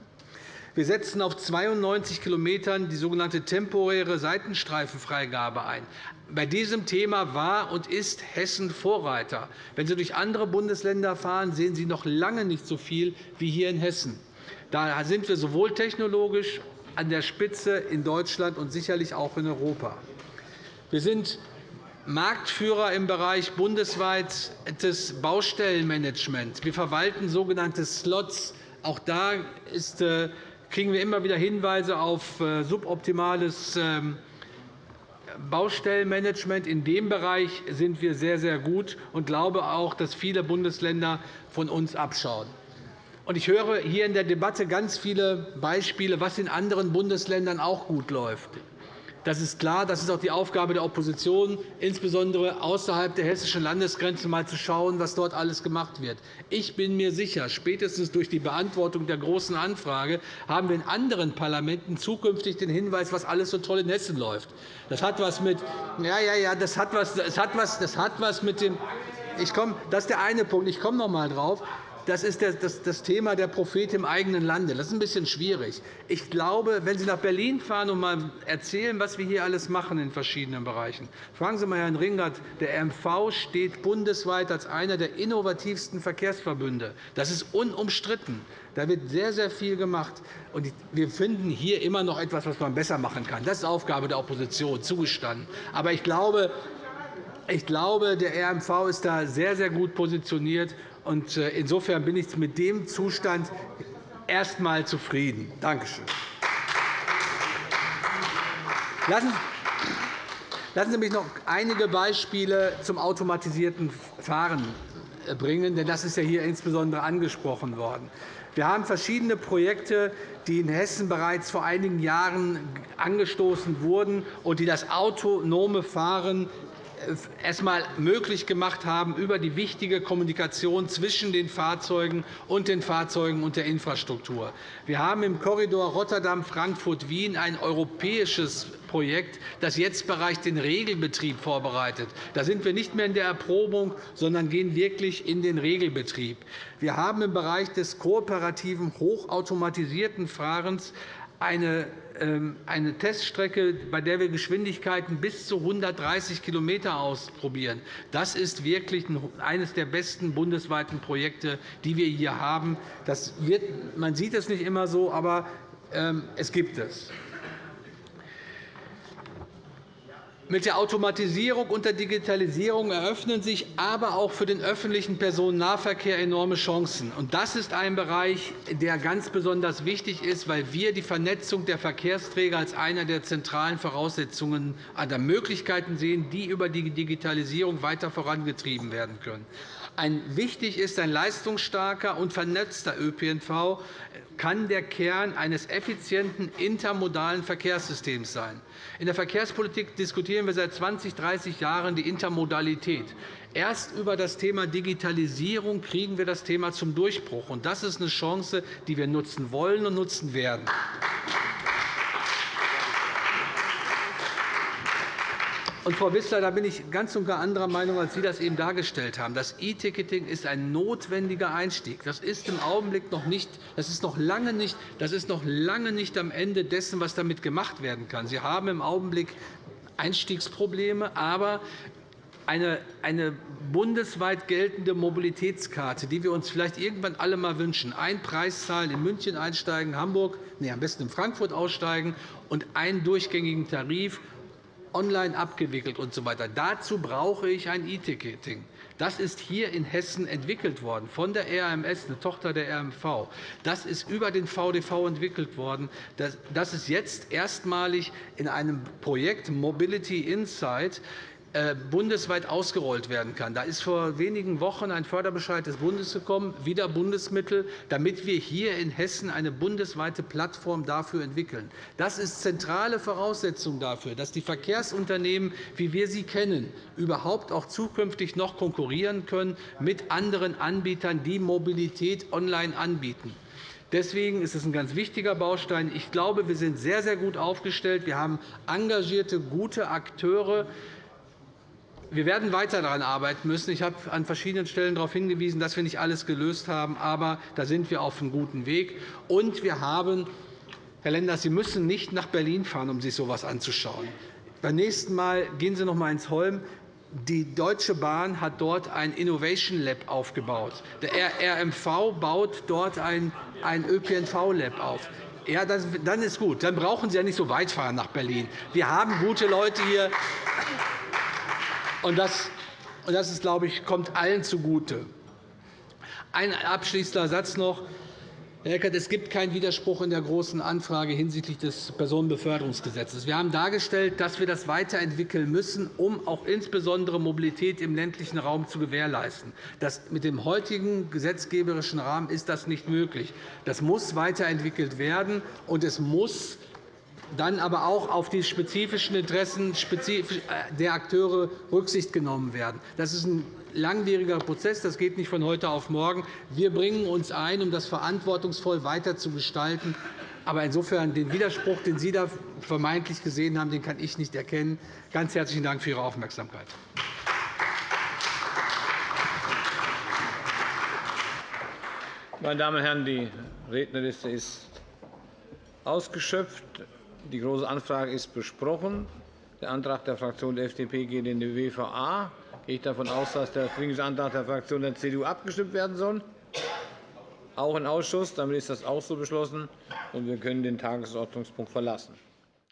Wir setzen auf 92 km die sogenannte temporäre Seitenstreifenfreigabe ein. Bei diesem Thema war und ist Hessen Vorreiter. Wenn Sie durch andere Bundesländer fahren, sehen Sie noch lange nicht so viel wie hier in Hessen. Da sind wir sowohl technologisch an der Spitze in Deutschland und sicherlich auch in Europa. Wir sind Marktführer im Bereich bundesweites Baustellenmanagement. Wir verwalten sogenannte Slots. Auch da ist äh, kriegen wir immer wieder Hinweise auf äh, suboptimales ähm, Baustellenmanagement. In dem Bereich sind wir sehr, sehr gut und glaube auch, dass viele Bundesländer von uns abschauen. Ich höre hier in der Debatte ganz viele Beispiele, was in anderen Bundesländern auch gut läuft. Das ist klar. Das ist auch die Aufgabe der Opposition, insbesondere außerhalb der hessischen Landesgrenze mal zu schauen, was dort alles gemacht wird. Ich bin mir sicher, spätestens durch die Beantwortung der Großen Anfrage haben wir in anderen Parlamenten zukünftig den Hinweis, was alles so toll in Hessen läuft. Das hat was mit, ja, ja, ja, das hat was, das hat was, das hat was mit dem ich komme, das ist der eine Punkt. Ich komme noch einmal darauf das ist das Thema der Prophet im eigenen Lande. Das ist ein bisschen schwierig. Ich glaube, wenn Sie nach Berlin fahren und einmal erzählen, was wir hier alles machen in verschiedenen Bereichen, fragen Sie einmal Herrn Ringert. Der MV steht bundesweit als einer der innovativsten Verkehrsverbünde. Das ist unumstritten. Da wird sehr, sehr viel gemacht. wir finden hier immer noch etwas, was man besser machen kann. Das ist Aufgabe der Opposition, zugestanden. Aber ich glaube, ich glaube, der RMV ist da sehr, sehr gut positioniert. Äh, insofern bin ich mit dem Zustand erst einmal zufrieden. Danke schön. Lassen Sie mich noch einige Beispiele zum automatisierten Fahren äh, bringen, denn das ist ja hier insbesondere angesprochen worden. Wir haben verschiedene Projekte, die in Hessen bereits vor einigen Jahren angestoßen wurden und die das autonome Fahren erst einmal möglich gemacht haben über die wichtige Kommunikation zwischen den Fahrzeugen und den Fahrzeugen und der Infrastruktur. Wir haben im Korridor Rotterdam-Frankfurt-Wien ein europäisches Projekt, das jetzt bereits den Regelbetrieb vorbereitet. Da sind wir nicht mehr in der Erprobung, sondern gehen wirklich in den Regelbetrieb. Wir haben im Bereich des kooperativen, hochautomatisierten Fahrens eine ähm, eine Teststrecke, bei der wir Geschwindigkeiten bis zu 130 km ausprobieren. Das ist wirklich eines der besten bundesweiten Projekte, die wir hier haben. Wird, man sieht es nicht immer so, aber ähm, es gibt es. Mit der Automatisierung und der Digitalisierung eröffnen sich aber auch für den öffentlichen Personennahverkehr enorme Chancen. Das ist ein Bereich, der ganz besonders wichtig ist, weil wir die Vernetzung der Verkehrsträger als eine der zentralen Voraussetzungen der Möglichkeiten sehen, die über die Digitalisierung weiter vorangetrieben werden können. Wichtig ist ein leistungsstarker und vernetzter ÖPNV kann der Kern eines effizienten intermodalen Verkehrssystems sein. In der Verkehrspolitik diskutieren wir seit 20, 30 Jahren die Intermodalität. Erst über das Thema Digitalisierung kriegen wir das Thema zum Durchbruch. Das ist eine Chance, die wir nutzen wollen und nutzen werden. Und, Frau Wissler, da bin ich ganz und gar anderer Meinung, als Sie das eben dargestellt haben. Das E-Ticketing ist ein notwendiger Einstieg. Das ist im Augenblick noch nicht, das ist noch lange nicht, das ist noch lange nicht am Ende dessen, was damit gemacht werden kann. Sie haben im Augenblick Einstiegsprobleme, aber eine, eine bundesweit geltende Mobilitätskarte, die wir uns vielleicht irgendwann alle einmal wünschen, ein Preis zahlen, in München einsteigen, Hamburg, nee, am besten in Frankfurt aussteigen und einen durchgängigen Tarif online abgewickelt usw. So Dazu brauche ich ein E-Ticketing. Das ist hier in Hessen entwickelt worden, von der RMS, eine Tochter der RMV. Das ist über den VDV entwickelt worden. Das ist jetzt erstmalig in einem Projekt Mobility Insight bundesweit ausgerollt werden kann. Da ist vor wenigen Wochen ein Förderbescheid des Bundes gekommen, wieder Bundesmittel, damit wir hier in Hessen eine bundesweite Plattform dafür entwickeln. Das ist zentrale Voraussetzung dafür, dass die Verkehrsunternehmen, wie wir sie kennen, überhaupt auch zukünftig noch konkurrieren können mit anderen Anbietern, die Mobilität online anbieten. Deswegen ist es ein ganz wichtiger Baustein. Ich glaube, wir sind sehr, sehr gut aufgestellt. Wir haben engagierte, gute Akteure, wir werden weiter daran arbeiten müssen. Ich habe an verschiedenen Stellen darauf hingewiesen, dass wir nicht alles gelöst haben. Aber da sind wir auf einem guten Weg. Und wir haben, Herr Lenders, Sie müssen nicht nach Berlin fahren, um sich so etwas anzuschauen. Beim nächsten Mal gehen Sie noch einmal ins Holm. Die Deutsche Bahn hat dort ein Innovation Lab aufgebaut. Der RMV baut dort ein ÖPNV-Lab auf. Ja, dann ist gut. Dann brauchen Sie ja nicht so weit fahren nach Berlin. Wir haben gute Leute hier. Und das, das ist, glaube ich, kommt allen zugute. Ein abschließender Satz noch. Herr Eckert, es gibt keinen Widerspruch in der Großen Anfrage hinsichtlich des Personenbeförderungsgesetzes. Wir haben dargestellt, dass wir das weiterentwickeln müssen, um auch insbesondere Mobilität im ländlichen Raum zu gewährleisten. Das mit dem heutigen gesetzgeberischen Rahmen ist das nicht möglich. Das muss weiterentwickelt werden, und es muss dann aber auch auf die spezifischen Interessen äh, der Akteure Rücksicht genommen werden. Das ist ein langwieriger Prozess. Das geht nicht von heute auf morgen. Wir bringen uns ein, um das verantwortungsvoll weiter zu gestalten. Aber insofern den Widerspruch, den Sie da vermeintlich gesehen haben, den kann ich nicht erkennen. Ganz herzlichen Dank für Ihre Aufmerksamkeit. Meine Damen und Herren, die Rednerliste ist ausgeschöpft. Die Große Anfrage ist besprochen. Der Antrag der Fraktion der FDP geht in die WVA. Gehe ich davon aus, dass der Dringlichkeitsantrag der Fraktion der CDU abgestimmt werden soll? Auch im Ausschuss. Damit ist das auch so beschlossen. und Wir können den Tagesordnungspunkt verlassen.